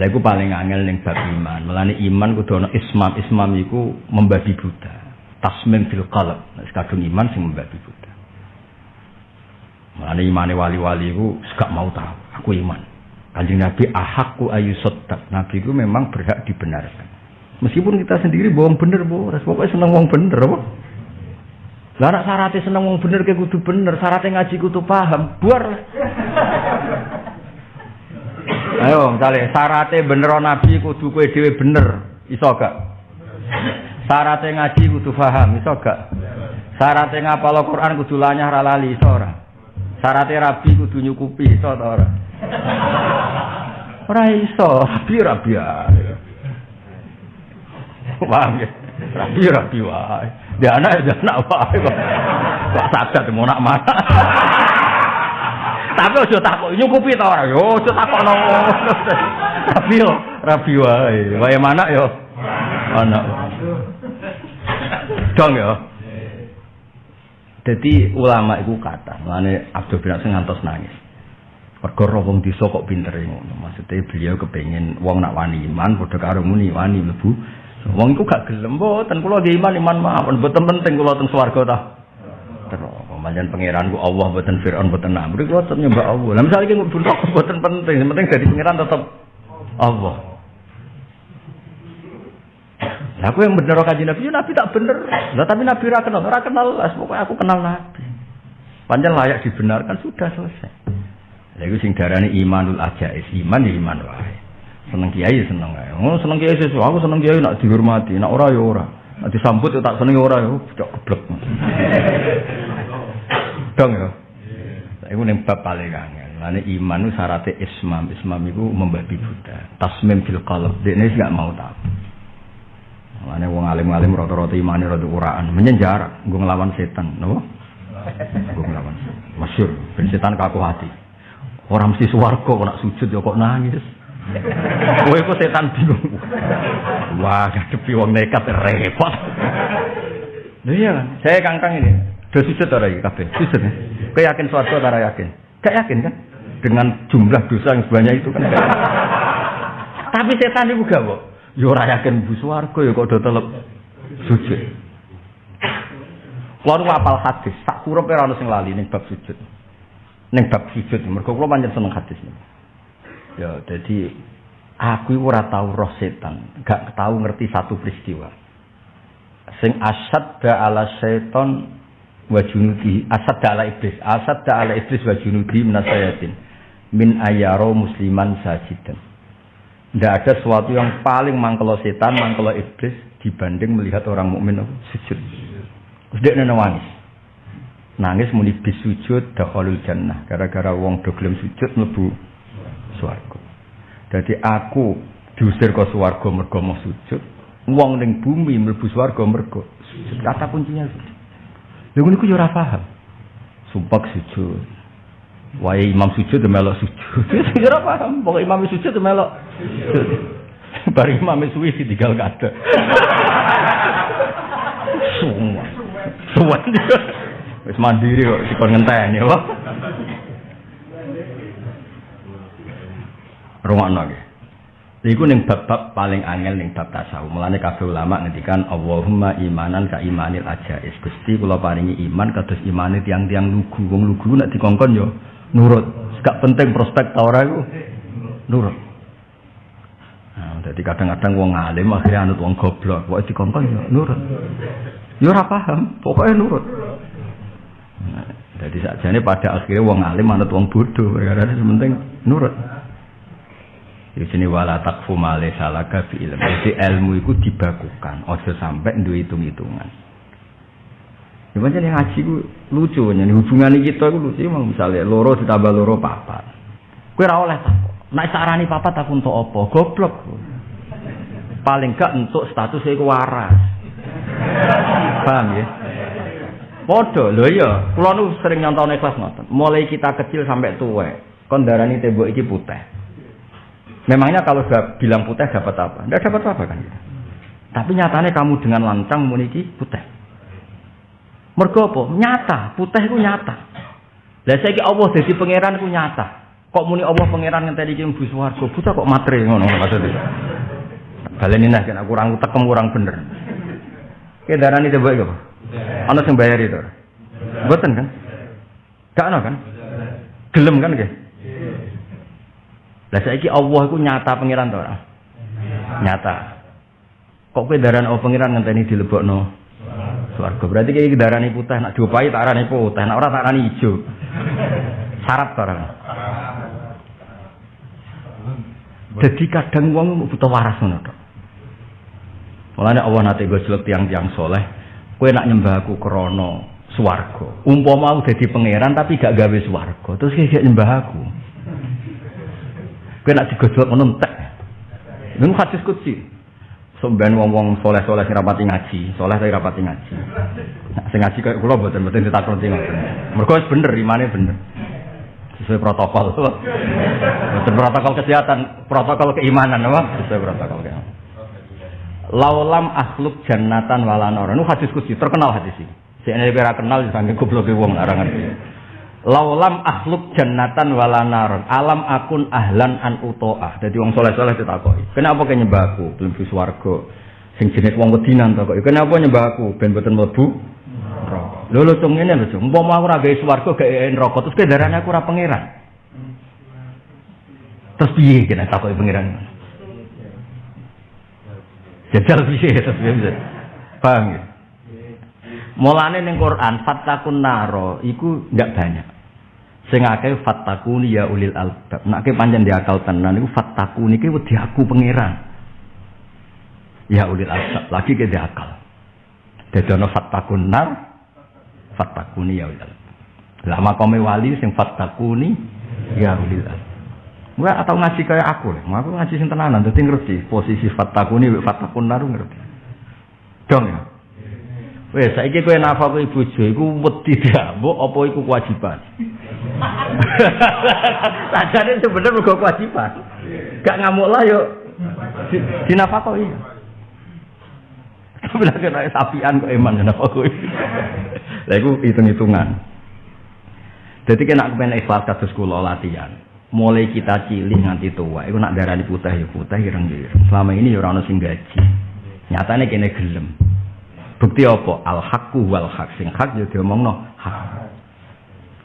Lah iku paling angel ning bab iman. Mulane iman kudu ana ismam. Ismam iku membabi buta. Tasmim fil qalb. Nek kadung iman sing membabi buta. Mulane imane wali-wali iku gak mau tahu. Aku iman. Kanjeng Nabi ahakku ayu sotak. Nabi itu memang berhak dibenarkan. Meskipun kita sendiri bohong bener, bohong. Pokoknya seneng bohong bener, apa? Lah syaratnya seneng wong bener ke kudu bener, syaratnya ngaji kudu paham. Buar. Ayo, misalnya syaratnya bener nabi kudu kue dewe bener, iso gak? Syaratnya ngaji kudu paham, iso gak? Syaratnya ngapal Quran kudu lanyah ralali, iso ora? Rabi kudu nyukupi, iso ora? Ora iso, rabi rabi ae. Paham ya? Rabi rabi wae. Dia anak ya anak wae kok. Kok sadat mau nak mana? Tapi ojo takok nyukupi ta ora? Yo ojo takokno. Tapi yo rabi wae. Wae mana yo? Anak. Dong yo. Jadi ulama itu kata, mana Abdul bin Asim ngantos nangis. Mergo roh wong desa kok pinter ngono. Beliau kepengen wong nak wani iman padha karo muni wani mlebu. Wong iku gak gelem mboten kula ge iman iman mawon mboten penting kula teng swarga ta. Pancen pangeran ku Allah mboten Firaun mboten Namrud kula tetep nyembah Allah. Lah misale ki mboten penting, yang penting dadi pangeran tetep Allah. Lah aku yang bener kaji Nabi, ya Nabi tak bener. Lah tapi Nabi ra kenal, ra kenal, pokoknya aku kenal Nabi. Panjang layak dibenarkan sudah selesai. Lah iku sing darani imanul ajais, iman ya iman wae. Seneng kiai seneng wae. Oh seneng kiai sesuatu, aku seneng kiai nak dihormati, nak ora ya ora. Nak disambut ya tak seneng ya ora ya, cok geblek. Dong ya. Iku ning bab paling angel. Lane iman itu syaratnya ismam. Ismam itu membabi buta. Tasmim fil qalb. Dekne gak mau tahu. Lane wong alim-alim rata-rata imane rada uraan, menyenjar, nggo nglawan setan, napa? Nggo nglawan. Masyhur, ben setan kaku hati. Orang mesti swarga kok nak sujud ya kok nangis. Kowe kok setan bingung. Wah, ngadepi wong nekat repot. Lha iya kan, saya kangkang ini. Do sujud ora iki kabeh? Sujud. Kowe yakin swarga ora yakin? Gak yakin kan? Dengan jumlah dosa yang sebanyak itu kan. Tapi setan itu gak kok. Ya ora yakin bu swarga ya kok do telep sujud. Kulo apal hadis, sak kurep ora ono sing lali ning bab sujud. Ning bab sujud mergo kula pancen seneng hadis Ya, jadi aku ora tahu roh setan, gak tahu ngerti satu peristiwa. Sing asad da ala setan wa junudi, asad da ala iblis, asad da ala iblis wa junudi minasayatin min ayaro musliman sajidan. Tidak ada sesuatu yang paling mangkelo setan, mangkelo iblis dibanding melihat orang mukmin sujud. Terus dia nangis. Nangis muni bis sujud dakhalul jannah. Gara-gara wong do sujud mlebu swarga. Jadi aku diusir ke swarga mergo mau sujud. Wong ning bumi mlebu swarga mergo sujud. Kata kuncinya sujud. Lha niku yo ora paham. Sumpah sujud. Wae imam sujud melok sujud. Ora paham, pokoke imam sujud melok. Bareng imam suwi ditinggal kada. Semua. Semua. Wis mandiri kok dikon ngenteni apa? Rungokno nggih. Iku ning bab-bab paling angel ning bab tasawuf. Mulane kabeh ulama ngendikan Allahumma imanan ka imanil ajais. Gusti kula paringi iman kados imane tiang-tiang lugu. Wong lugu nek dikongkon yo nurut. Gak penting prospek ta ora iku. Nurut. Nah, jadi kadang-kadang wong alim akhirnya anut wong goblok. Pokoke dikongkon yo nurut. Yo ora paham, pokoknya nurut. Nah, jadi sakjane pada akhirnya wong alim anut wong bodoh. Karena penting nurut. Di sini wala takfu male salaka fi ilmu. Jadi ilmu itu dibakukan, ojo sampai duwe hitung-hitungan. Ya yang ngaji ku lucu nih hubungan kita ku lucu emang misalnya loro ditambah loro papat. Kowe ora oleh. Nek sarani papat aku untuk apa? Goblok. Paling gak untuk status iku waras. Paham ya? Podo, lho iya, kula nu sering nyontone kelas ngoten. Mulai kita kecil sampai tua, kon darani tembok iki putih. Memangnya kalau bilang putih dapat apa? Tidak dapat apa kan? Tapi nyatanya kamu dengan lancang muniki putih. Mergo apa? Nyata, putih itu nyata. Lah saiki Allah dadi pangeran ku nyata. Kok muni Allah pangeran ngenteni iki mlebu swarga, buta kok matre ngono maksudnya. Baleni nah kan kurang tekem kurang bener. Ki darani coba iki apa? Ana sing bayar itu. Mboten kan? Gak ana kan? Gelem kan nggih? Lah saiki Allah iku nyata pangeran to ora? Nyata. Kok kowe darani Allah pangeran ngenteni dilebokno swarga. Berarti iki darani putih, nak diopahi tak arani putih, nak ora tak arani ijo. Syarat to ora? Jadi kadang wong butuh waras ngono to. Mulane Allah nate gojlok tiang-tiang soleh, kowe nak nyembah aku krana swarga. Umpama aku dadi pangeran tapi gak gawe swarga, terus kowe nyembah aku. Kowe nak digojlok ngono entek. Niku hadis kutsi. Sampeyan wong-wong soleh-soleh sing rapati ngaji, soleh tapi rapati ngaji. Nah, sing ngaji kaya kula mboten mboten ditakoni ngoten. Mergo wis bener imane bener. Sesuai protokol. Betul protokol kesehatan, protokol keimanan apa? Sesuai protokol keimanan. Laulam akhluk jannatan walanor. Ini hadis kutsi, terkenal hadis ini. Si ini kenal, sampai goblok wong ora ngerti. Laulam akhluk jannatan walanaron. Alam akun ahlan an utoah. Jadi wong soleh soleh ditakoki. Kenapa kau nyembah aku? Bis warga. Sing jenis wong wedinan takoki. Kenapa nyembah aku? Ben boten mlebu. Lho lho cung ngene lho cung. Umpama aku ora gawe swarga gawe neraka terus kendaraan aku ora pangeran. Terus piye kena takoki pangeran? Jajal piye terus piye? Paham ya? Mulane ning Quran fattakun naro iku ndak banyak. Sing akeh fattakuni ya ulil albab. Nek ke panjen di akal tenan iku fattakuni iki wedi aku pangeran. Ya ulil albab lagi ke di akal. Dadi ana fattakun nar fattakuni ya ulil albab. Lah makome wali sing fattakuni ya ulil albab. Gua atau ngaji kayak aku, aku ngaji sing tenanan, dadi ngerti posisi fattakuni fattakun nar ngerti. Dong ya. Wes saiki kowe nafkah bojo iku wedi diambuk apa iku kewajiban? Sajane sebenarnya mergo kewajiban. Gak ngamuk lah yo dinafkah iya. Tapi lagi naik sapian kok eman nafkah Lah iku hitung-hitungan. Jadi kena kepen ikhlas kados kula latihan. Mulai kita cilik nganti tua, iku nak darani putih ya putih ireng-ireng. Selama ini ya ora gaji. Nyatane kene gelem. Bukti apa? Al haqqu wal haq. Sing hak yo diomongno hak.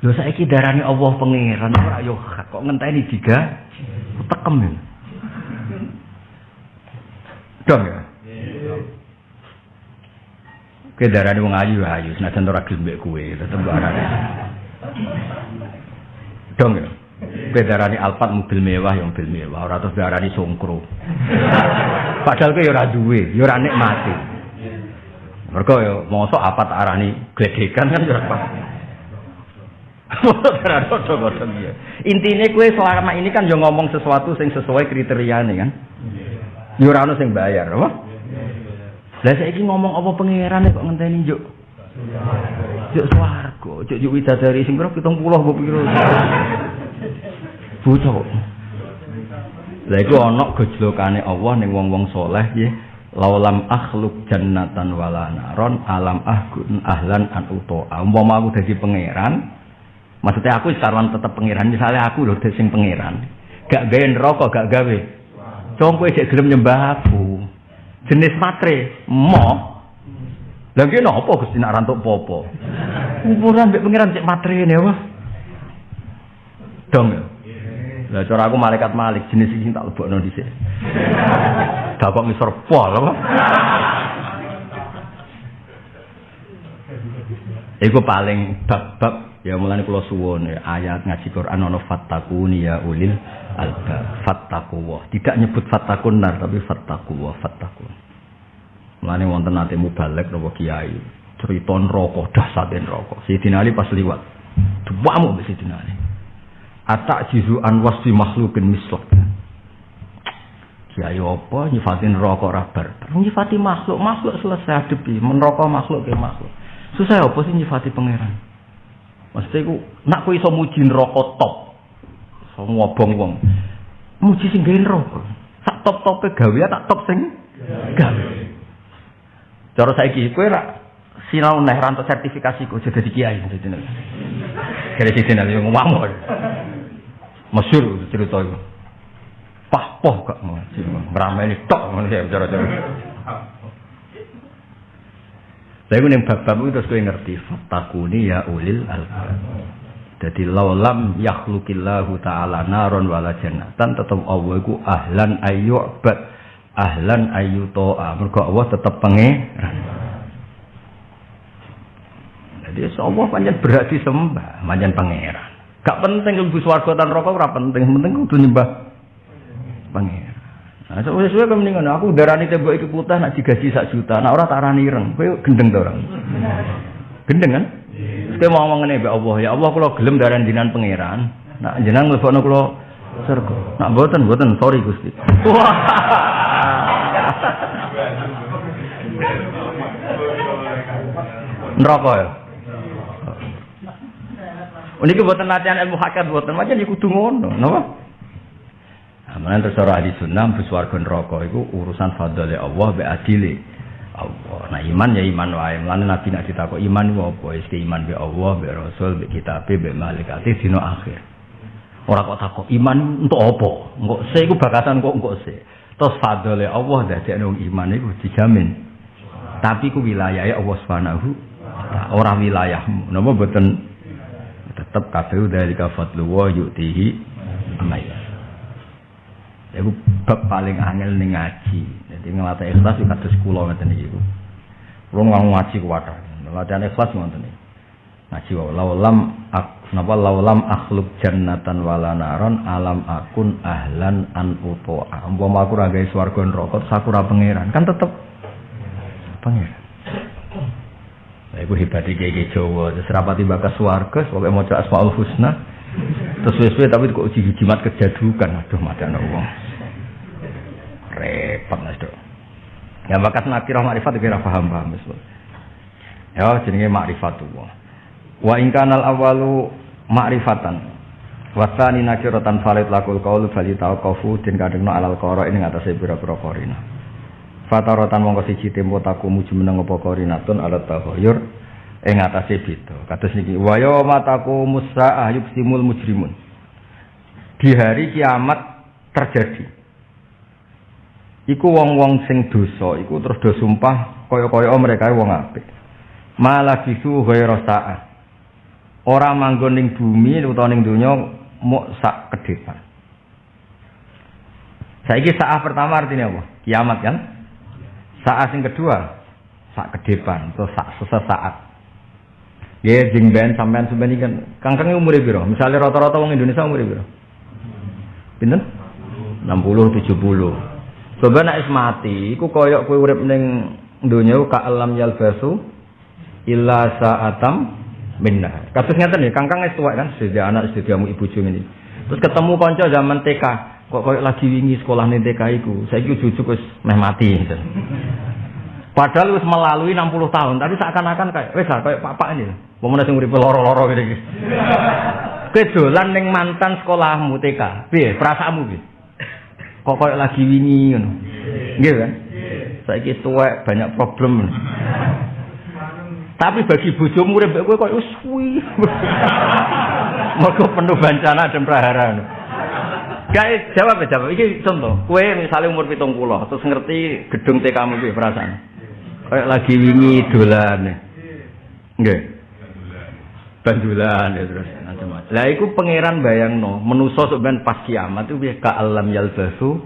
Lho saiki darani Allah pangeran ora yo hak kok ngenteni diga tekem ya. Dong ya. Ke darani wong ayu ayu senajan ora gelem mbek kowe tetep arane. Dong ya. Kowe darani Alphard mobil mewah yang mobil mewah ora terus darani songkro. Padahal kowe yo ora duwe, yo ora nikmati. Mereka ya mosok apa tak arani gledekan kan ora pas. Intinya kue selama ini kan yo ngomong sesuatu sing sesuai kriteria nih kan. Yo ora sing bayar, apa? Lah saiki ngomong apa pangeran kok ngenteni juk. Juk swarga, juk juk widadari sing pira 70 apa piro. Bocah. Lah iku ana gojlokane Allah ning wong-wong soleh nggih. Laulam akhluk jannatan wala naron alam ahgun ahlan an uto umpama aku dadi pangeran maksudnya aku sekarang tetap pangeran misalnya aku loh sing pangeran gak gawe neraka gak gawe. Cong kowe cek gelem nyembah aku jenis matre mo lagi nopo gusti nak rantuk popo ukuran mbek pangeran cek matre ini apa? Dong lah cara aku malaikat malik jenis sing tak lebokno dhisik Gak kok ngisor pol apa? Iku paling bab-bab ya mulane kula suwun ya, ayat ngaji Quran ana fattakuni ya ulil albab fattaquwa. Tidak nyebut fattakun nar tapi fattaquwa fattakun. Mulane wonten nate mubalek napa kiai cerita neraka dahsate neraka. Sidina Ali pas liwat. Duwamu Sidina Ali. Atak jizu an wasfi makhlukin mislak. Kiai apa nyifatin rokok rabar. Nyifati makhluk, makhluk selesai adepi, menrokok makhluk ke makhluk. Susah apa sih nyifati pangeran? Maksudnya iku nak kowe iso muji neraka top. Iso ngobong wong. Muji sing gawe neraka. Sak top-tope gawe tak top sing gawe. Cara saiki kowe ra sinau neh rantuk sertifikasi kok jadi kiai nek. Kare sisi nek ngomong. Masyhur cerita itu. Pah poh gak ngaji. Merameni tok ngono ya cara-cara. Saya ning bab-bab itu terus kowe ngerti fatakuni ya ulil albab. Jadi laulam yakhlukillahu ta'ala naron wala jannatan tetap Allah iku ahlan ayyu'bad ahlan ayyuto'a mergo Allah tetap pangeran. Jadi Allah panjang berat disembah, panjang pangeran. Gak penting ibu swarga tan rokok ora penting, penting kudu nyembah pangeran. Nah, suwe-suwe kan mendingan aku darani tembok iki putih nak digaji sak juta, nak ora tak arani ireng. Kowe gendeng to ora? Gendeng kan? Terus mau ngomong ngene Allah, ya Allah kula gelem darani jinan pangeran. Nak jenengan mlebokno kula surga. Nak mboten, sorry Gusti. Wah. Neraka ya. Ini buatan latihan ilmu hakikat buatan macam ini kudu ngono, napa? Amanah terus ora ahli sunnah bus warga neraka iku urusan fadhole Allah be adile. Allah. Nah iman ya iman wae. Mulane Nabi nak ditakok iman ku apa? Wis iman be Allah, be Rasul, be kitab, be malaikat dina akhir. Ora kok takok iman untuk apa? Engko se iku bakasan kok engko se. Terus fadhole Allah dadi wong iman iku dijamin. Tapi ku wilayah Allah Subhanahu ora wilayahmu. Napa boten tetep kabeh dari fadlu wa yu'tihi amaya. Iku bab paling angel ning ngaji. Jadi ngelatih ikhlas itu kados kula ngeten iki. Kula ngomong ngaji kuwat. Latihan ikhlas ngoten iki. Ngaji wae laulam napa laulam akhluk jannatan wala naron alam akun ahlan an uto. Umpama aku ra gawe neraka sakura pangeran kan tetep pangeran. Nah, iku hebat iki Jawa, terus rapati bakas swarga, pokoke maca Asmaul Husna. Terus wis tapi kok uji jimat kejadukan. Aduh, madana wong. Repot mas dok. Ya bakat nakirah makrifat kira paham paham betul ya jenenge makrifat tuh wa ingkanal awalu makrifatan. Wasani nakiratan falid lakul kaulu bali tau kofu dan kadengno alal koro ini ngatasi bira-bira korina fataratan mongko siji tempo taku muju meneng apa korinatun alat tahoyur ing atase beda. Kados niki wa mataku musaah yuksimul mujrimun. Di hari kiamat terjadi. Iku wong-wong sing dosa iku terus do sumpah kaya-kaya mereka wong apik. Malah bisu ghairu sa'at ora manggon ning bumi utawa ning donya muk sak ke depan. Saiki saat pertama artinya apa? Kiamat kan saat sing kedua sak ke depan atau sak sesaat Ya jeng ben sampean sampean iki kan kangkang umure piro? Misale rata-rata wong Indonesia umure piro? Pinten? 60 70. Coba nek mati, iku koyok kowe urip ning donya ka alam yalbasu illa sa'atam minna. Kasus ngeten nih, kangkang wis tuwek kan, sudah anak sudah ibu bojo ini. Terus ketemu kanca zaman TK, kok koyok lagi wingi sekolah ning TK iku. Saiki cucu wis meh mati gitu. Padahal wis melalui 60 tahun, tapi seakan-akan kayak wis lah kayak papa ini. Wong sing uripe loro-loro. Kowe dolan ning mantan sekolahmu TK. Piye perasaanmu piye? kok koyo lagi wingi ngono. Nggih kan? Saiki tuwek banyak problem. Tapi bagi bojomu urip kowe koyo suwi. Mergo penuh bencana dan prahara. Guys, jawab ya jawab. Iki contoh. Kue misalnya umur pitung puluh, terus ngerti gedung TK kamu gue perasaan. Kayak lagi wingi dolan. Nggih. Bandulan ya terus macam-macam. Lah iku pangeran bayangno, menusa sampean pas kiamat itu ka alam yalbasu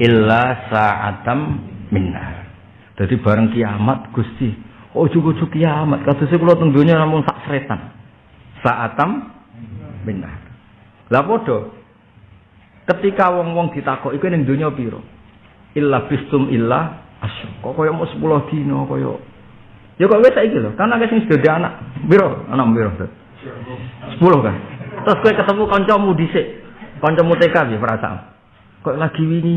illa sa'atam minna. Jadi bareng kiamat Gusti, oh cukup cukup kiamat. Kasusnya kalau teng dunia namun sak seretan. Sa'atam minna. Lah podo. Ketika wong-wong ditakok iku ning dunia piro? Illa bistum illa asyuk. Kok koyo mau 10 dino koyo Ya kok wis saiki lho, kan akeh sing sudah anak. Biro, anak biro. Sepuluh kan. Terus kowe ketemu kancamu dhisik. Kancamu TK piye perasaan? Kok lagi wingi?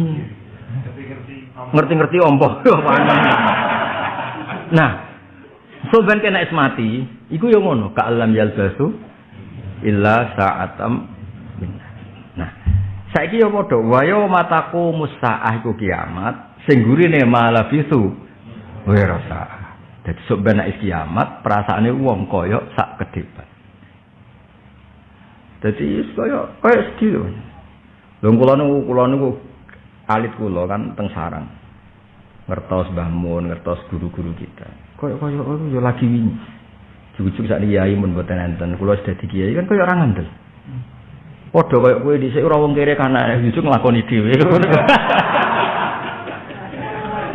Ngerti-ngerti ompo. nah, soban kena es mati, iku yo ngono, ka alam yalbasu illa sa'atam Nah, saiki yo padha wayo mataku musaah iku kiamat, sing gurine malabisu wa rasa. Dadi sok ben kiamat, perasaane wong kaya sak ke depan. Dadi kaya kaya lho. Lho kula niku kula niku alit kula kan teng sarang. Ngertos Mbah Mun, ngertos guru-guru kita. Kaya kaya oh, yo lagi wingi. Cucu sak kiai mun mboten enten, kula sudah di kiai kan kaya ora ngandel. Padha kaya kowe dhisik ora wong kere kana cucu nglakoni dhewe.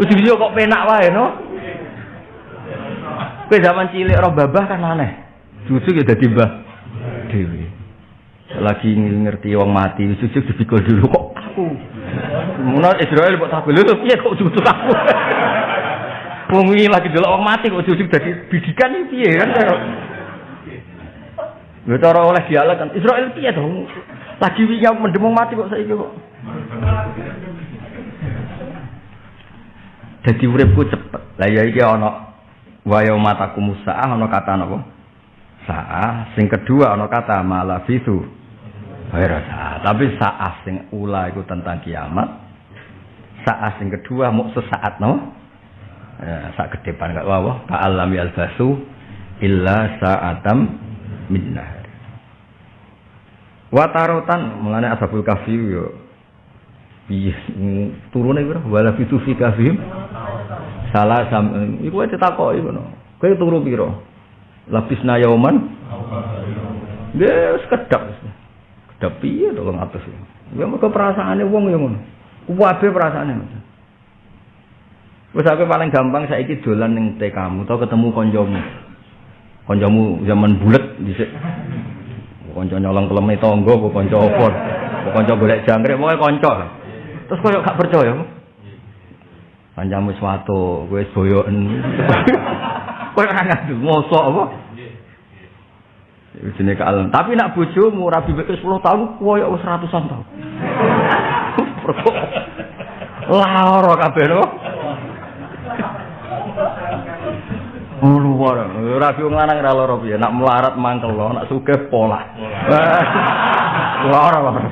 Ujug-ujug kok penak wae no. Kowe zaman cilik ora babah kan aneh. Cucu ya dadi mbah dhewe. lagi ngerti wong mati sujud dipikul dulu kok aku Muna Israel kok takut lho piye kok sujud aku Wong lagi delok wong mati kok sujud dadi bidikan piye kan Lho cara oleh dialek kan Israel piye to lagi wingi mendem mati kok saiki kok Dadi uripku cepet. Lah ya iki ana wayo mataku musa ana kata napa? Saah sing kedua ana kata malafisu Wairasa. Tapi saat sing ula itu tentang kiamat. Saat sing kedua mau sesaat no. Ya, saat ke depan gak wawa. Ta'alam yalbasu illa sa'atam min nahar. Watarotan mulane ashabul kahfi yo piye turune pira wala fitu fi kahfihim salah sam iku ae ditakoki ngono kowe turu pira labisna yauman Nggih, sekedap. Kedap piye to wong atus. Ya mergo perasaane wong ya ngono. Kuwabe perasaane. Wis aku paling gampang saiki dolan ning TK-mu atau ketemu kancamu. Kancamu zaman bulet dhisik. Kanca nyolong keleme tangga apa kanca apa. Kanca golek jangkrik pokoke kanca. Terus koyo gak percaya. Kancamu suatu, kowe boyoken. Kowe ora ngadu mosok apa? Jenenge kalem. Tapi nak bojomu rabi wis 10 tahun koyo wis ratusan tahun. Lara kabeh. Oh luar, rabi wong lanang ora lara piye, nak melarat mangkel lo, nak sugih pola. Lara lara.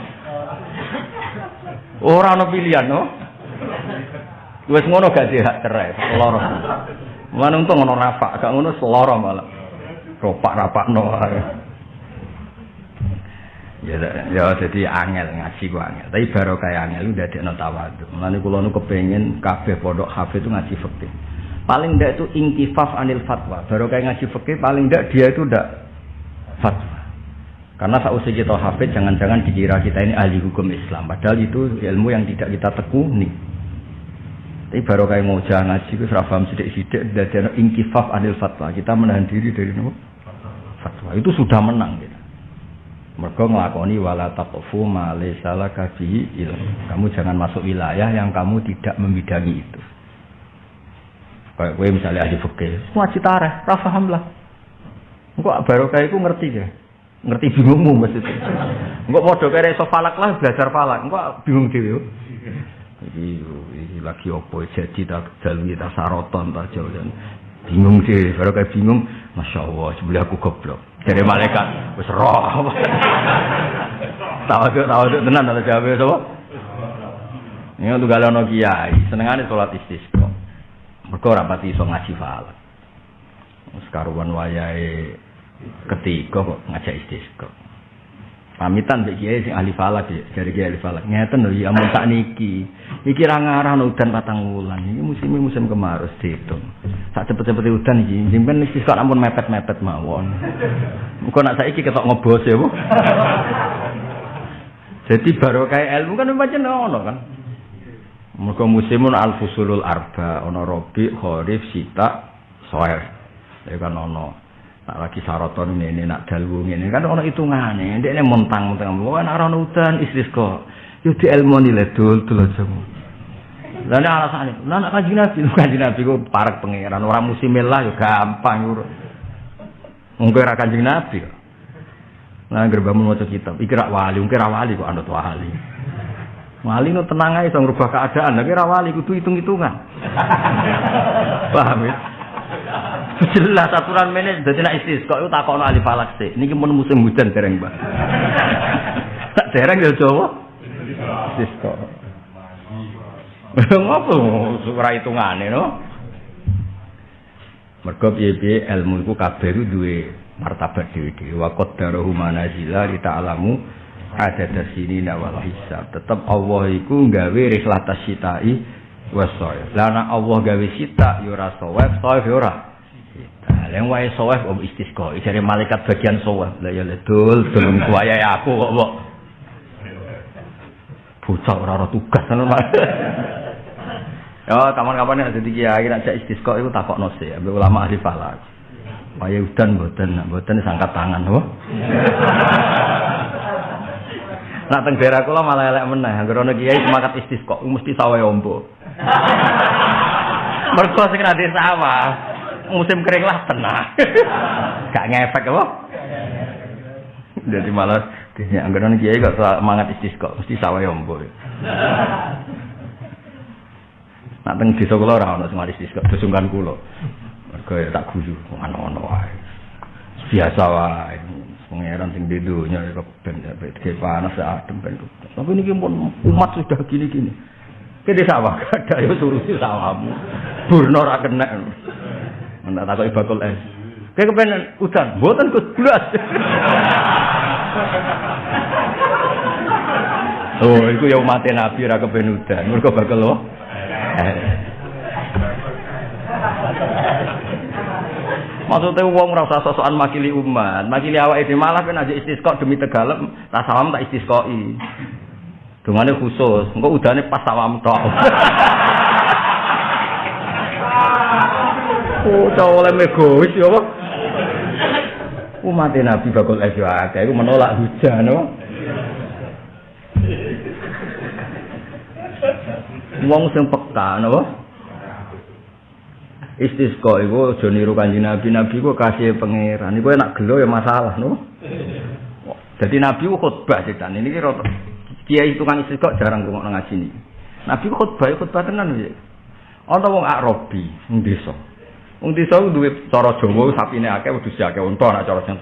Ora ono pilihan no. Wis ngono gak dihak cerai, lara. Mana untung ono rafa, gak ngono seloro malah. ropak rapak no ya ya jadi angel ngaji ku angel tapi baru kayak angel udah ada no tawadu mulai kulo nu kepengen kafe pondok kafe itu ngaji fakih paling ndak itu ingkifaf anil fatwa baru kayak ngaji fakih paling ndak dia itu ndak fatwa karena saat usia kita hafid jangan-jangan dikira kita ini ahli hukum Islam padahal itu ilmu yang tidak kita tekuni tapi baru kayak mau jangan ngaji itu serafam sidik-sidik dan ingkifaf anil fatwa kita menahan diri dari nopo fatwa itu sudah menang gitu. Mereka ngelakoni wala taqfu ma laysa ilmu. Kamu jangan masuk wilayah yang kamu tidak membidangi itu. Kayak gue misalnya ahli fikih, ngaji tareh, ra paham lah. Engko barokah iku ngerti ya. Ngerti bingungmu maksudnya. Engko padha kare iso falak lah belajar falak. Engko bingung dhewe. Iki iki lagi opo jadi tak dalu kita saroton ta jalan. Bingung sih, barokah bingung. Masya Allah, sebelah aku goblok. Dari malaikat, wis roh. Tahu tuh, tahu tuh tenan ada jawab sapa? Ini untuk galau kiai, senengane sholat istisqa. Mereka ora pati iso ngaji falak. Sekaruan wayai ketiga kok ngajak istisqa. pamitan mbek kiai sing ahli falak ya dari kiai ahli falak ngeten lho ya mun sak niki iki ra ngarah udan patang wulan. Iki musim musim kemarus dihitung sak cepet-cepet udan iki. Simpen iki kok ampun mepet-mepet mawon. Muga nak saiki ketok ngobos ya Bu. Jadi baru kayak ilmu kan macam ono kan Mereka musimun al-fusulul arba, ono robi, khorif, sita, soer. Ya kan ono. nak lagi saroton ini nak dalu ini kan hitungannya dia ini mentang mentang bukan orang udan istri kok. Yo di ilmu nilai dul dul aja. Lalu alasannya. Lah nak kaji nabi. Kaji nabi gue parak pangeran orang musim lah yo gampang yur mungkin akan kaji nabi nah gerbamu mau kitab. Ikirak wali mungkin wali kok anut wali Wali nu tenang aja, ngerubah keadaan. Tapi rawali kudu hitung-hitungan. Paham ya? Jelas aturan menes dadi nek istisqa iku takokno ahli falak sik. Niki mun musim hujan dereng, Pak. Tak dereng ya Jawa. Istisqa. Ngopo ora hitungane no? Mergo piye-piye ilmu iku kabeh duwe martabat dhewe-dhewe. Wa qaddarahu manazila li ta'lamu ada dasini wal hisab. Tetep Allah iku gawe rihlat tasyitai wasoif. Lah nek Allah gawe sita ya ora soif, soif ya yang wae soif om istisqa. Jare malaikat bagian soif. Lah ya ledul, dulung kuaya aku kok kok. Bocah ora ora tugas ngono Ya, kapan-kapan nek dadi kiai nek cek istisqa iku takokno sih, ambek ulama ahli falak. Waya udan mboten, mboten sangkat tangan, oh. Nak teng daerah kula malah elek meneh, anggere ana kiai semangat istisqa mesti sawah ombo. Mergo sing ra sawah, musim kering lah tenang. Gak ngefek apa? Jadi malah dia anggere ana kiai kok semangat istisqa mesti sawah ombo. Nak teng desa kula ora ana sing mari istisqa, dusungkan kula. Mergo ya tak guyu ngono-ngono wae. Biasa wae. Pangeran sing di dunia ya ben ke panas adem ben. Tapi ini pun umat sudah gini-gini. Kita sawah ada ya turuti sawahmu. Burno ora kena. Ndak takoki es. Kayak kepengen udan, mboten Gus blas. Oh, itu ya umat Nabi ra kepen udan. Bakal lo. Maksudnya uang merasa sosokan makili umat, makili awak itu malah kan aja istisqa demi tegalem, tak salam tak istisqoi. Dungane khusus, engko udane pas sawam tok. oh, cowok oleh megois ya apa? Umat Nabi bakul aja akeh iku menolak hujan, apa? Wong sing peka napa? Istisqa iku aja niru Kanjeng Nabi. Nabi ku kasih pangeran. Iku enak gelo ya masalah, no. Jadi Nabi ku khutbah cetan. Ini kira kiai tukang istisqa jarang ngomong ngaji ini. Nabi ku khutbah, khutbah tenan ya. Ana wong Arabi ning desa. Wong desa ku duwe cara Jawa sapine akeh wedhus akeh unta ana cara sing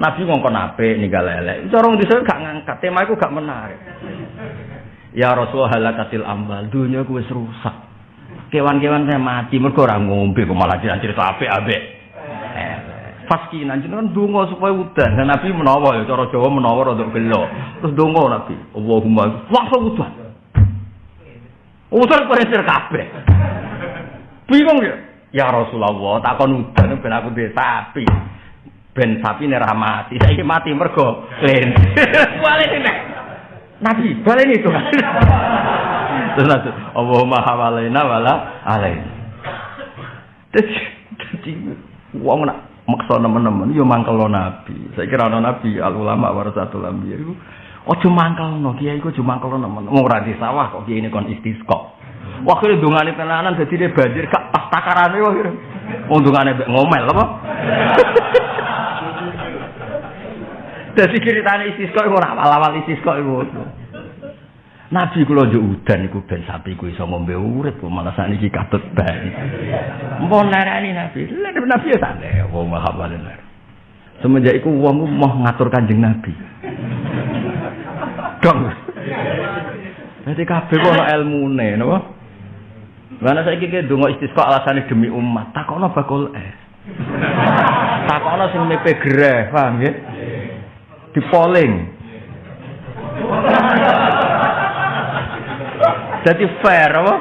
Nabi ngongkon apik ninggal elek. Cara wong desa gak ngangkat, tema iku gak menarik. Ya Rasul halakatil amal, dunia ku wis rusak. Kewan-kewan saya mati mergo ora ngombe kok malah cerita apik-apik. Faski nanti kan donga supaya udan. Dan Nabi menawa ya cara Jawa menawa rada gelo. Terus donga Nabi, Allahumma langsung udan. Udan koresir kabeh. Bingung ya? Ya Rasulullah, takon udan ben aku duwe sapi. Ben sapi nek mati, saiki mati mergo klen. Wale Nabi, balen itu. Terus Allahumma hawalaina wala alaina. Jadi wong nak maksa nemen-nemen yo mangkel nabi. Saya kira ana nabi al ulama warasatul anbiya iku aja mangkelno kiai iku aja mangkelno nemen. Wong ora di sawah kok kiai ini kon istisqa. Waktu dungane tenanan dadi dia banjir gak pas takarane wong. Wong dungane ngomel apa? Dadi ceritane istisqa iku ora awal-awal istisqa iku. Nabi kula njuk udan iku ben sapi ku iso ngombe urip kok malah sakniki katut bae. Mbon narani Nabi. Lah Nabi ya santai wong mahabalen. Semenjak iku wong mau ngatur Kanjeng Nabi. Dong. Dadi kabeh ana ilmune napa? Mana saiki ki donga istisqa alasane demi umat. Takokno bakul es. Takokno sing mepe greh, paham nggih? Dipoling. Jadi fair apa?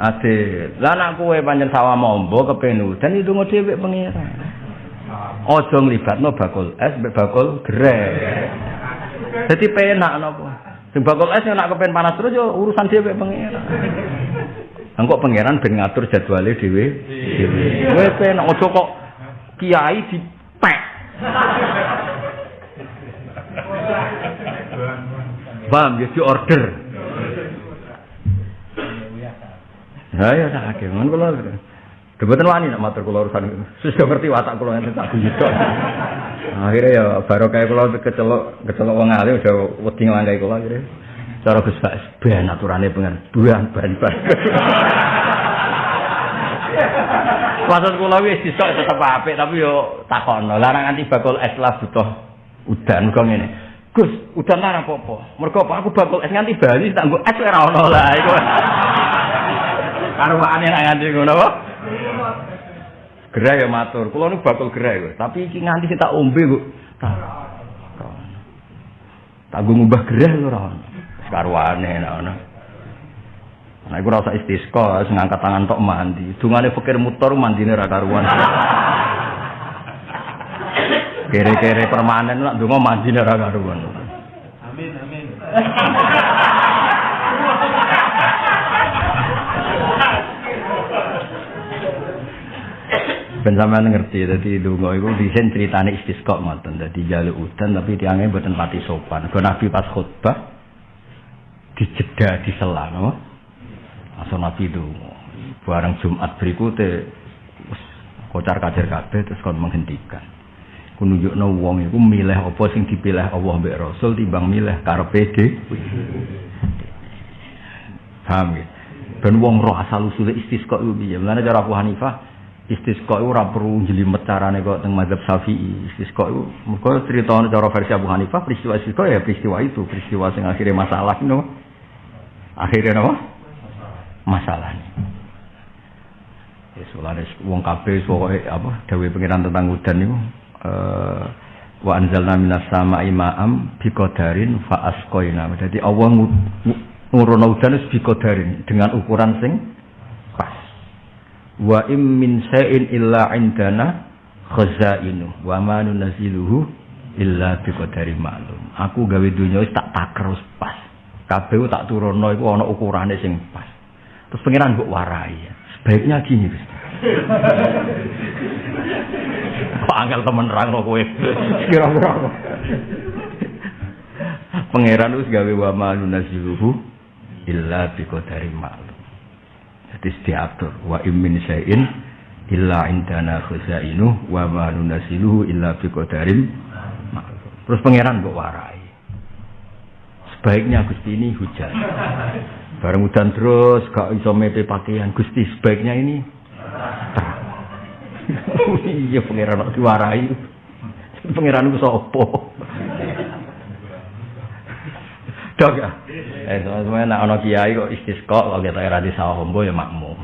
Adil. Lah nek kowe pancen sawah mombo kepen udan itu ngono dhewe pengira. Aja nglibatno bakul es mbek bakul greh. Dadi penak napa? Sing bakul es nek kepen panas terus yo urusan dhewe pengira. Engko pangeran ben ngatur jadwale dhewe. Kowe penak aja kok kiai dipek. Bang, ya di order. Ha ya akeh ngono kula. Debeten wani nak matur kula urusan itu. Sudah ngerti watak kula enten tak guyu. Akhirnya ya barokah kula kecelok kecelok wong alim udah wedi nglangkai kula akhirnya. Cara Gus Bas ben aturane pengen buang ban ban. Maksud kula wis istisqa tetep apik tapi yo takono. Larang anti bakul es lah butuh udan kok ngene. Gus, udan larang apa-apa. Mergo aku bakul es nganti bali tak nggo es ora ono lah iku. Karwane nak nganti ngono apa? Gerai ya matur. Kula niku bakul gerai kok. Tapi iki nganti sing tak ombe kok. Tak gue ngubah gerai ora ono. Karwane nak ono. Nah, iku rasa istisqa, sing ngangkat tangan tok mandi. Dungane pikir mutor mandine ra karuan. Kere-kere permanen lah donga mandine ra karuan. Amin, amin. Ben sampean ngerti dadi donga iku disen critane istisqa ngoten. Dadi jaluk udan tapi tiange mboten pati sopan. Go Nabi pas khutbah dijeda disela napa? Masa Nabi itu barang Jumat berikutnya kocar kacir kabeh terus kon menghentikan. Ku nunjukno wong iku milih apa sing dipilih Allah mbek Rasul timbang milih karepe dhewe. Paham ya? Ben wong roh asal usule istisqa iku piye? Mulane cara Hanifah istisqa itu ora perlu jelimet carane kok teng mazhab Syafi'i. Istisqa itu mergo cerita cara versi Abu Hanifah peristiwa istisqa ya peristiwa itu, peristiwa sing akhirnya masalah no. Akhirnya apa? Masalah. Ya sulane wong kabeh pokoke apa dawe pengiran tentang udan niku eh wa anzalna minas sama'i ma'am biqadarin fa asqaina. Jadi Allah nurono udan wis biqadarin dengan ukuran sing wa im min sa'in illa indana khazainu. Wa ma nunziluhu illa bi qadari ma'lum. Aku gawe dunya wis tak taker pas. Kabeh tak turunno iku ana ukurane sing pas. Terus pengiran mbok warai. Sebaiknya gini Gus. Kok angel temen rangno kowe? Kira-kira. Pangeran wis gawe wa ma nunziluhu illa bi qadari ma'lum Hadis diatur wa immin syai'in illa indana khuzainu wa ma nunasiluhu illa biqadarin Terus pangeran kok warai. Sebaiknya Gusti ini hujan. Bareng hujan terus gak iso mepe pakaian Gusti sebaiknya ini terang. iya pangeran kok diwarai. Pangeran ku sapa? Dok. Eh semuanya nak ono kiai kok istisqa kok kita era di sawah ombo ya makmum.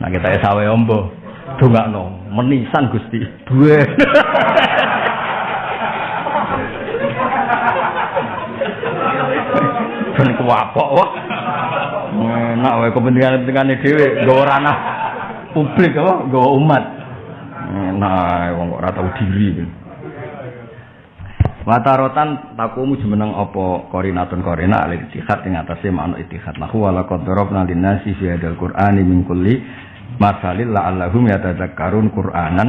Nah kita ya sawah ombo. Dongakno menisan Gusti. Duwe. Ben kuwapok wah. Enak wae kepentingan-kepentingane dhewe nggawa ranah publik apa nggawa umat. Nah, wong kok ora tau diri. Watarotan takumu jumeneng apa korinatun korina al itihad ing atase makna itihad. Lahu wala qadarabna linnasi fi hadzal qur'ani min kulli masalil la'allahum yatadzakkarun qur'anan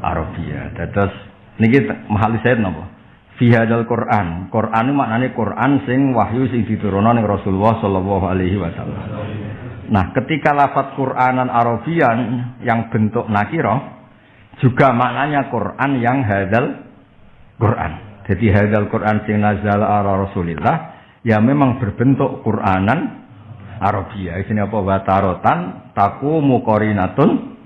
arabia. Dados niki mahal saya napa? Fi hadzal qur'an. Qur'an maknane Qur'an sing wahyu sing diturunno ning Rasulullah sallallahu alaihi wasallam. Nah, ketika lafaz Qur'anan Arabian yang bentuk nakira juga maknanya Quran yang hadal Quran. Jadi hadal Quran sing nazal ala Rasulillah ya memang berbentuk Quranan Arabia. Ini apa watarotan taku mukorinatun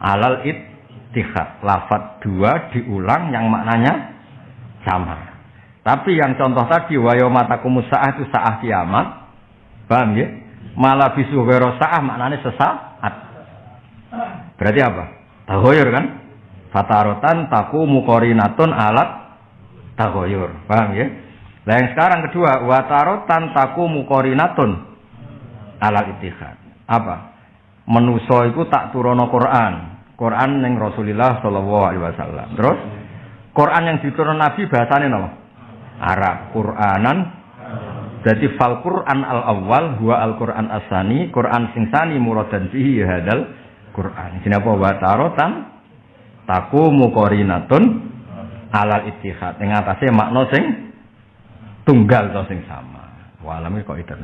alal ittihad. Lafat dua diulang yang maknanya sama. Tapi yang contoh tadi wayo mataku musa'ah itu sa'ah kiamat. Paham ya? Malah bisu sa'ah maknanya sesaat. Berarti apa? Tahoyur kan? Fatarotan taku mukorinatun alat tagoyur. Paham ya? Nah yang sekarang kedua, watarotan taku mukorinatun ala itihad. Apa? Menuso itu tak turono Quran. Quran yang Rasulullah Shallallahu Alaihi Wasallam. Terus Quran yang diturun Nabi bahasanya nama Arab. Quranan. Jadi fal Quran al awal huwa al Quran asani. Quran sing sani muradan fihi hadal Quran. Apa? Watarotan taku mukorinatun alal ittihad. Ing atase makna sing tunggal to sing sama. Walame kok itu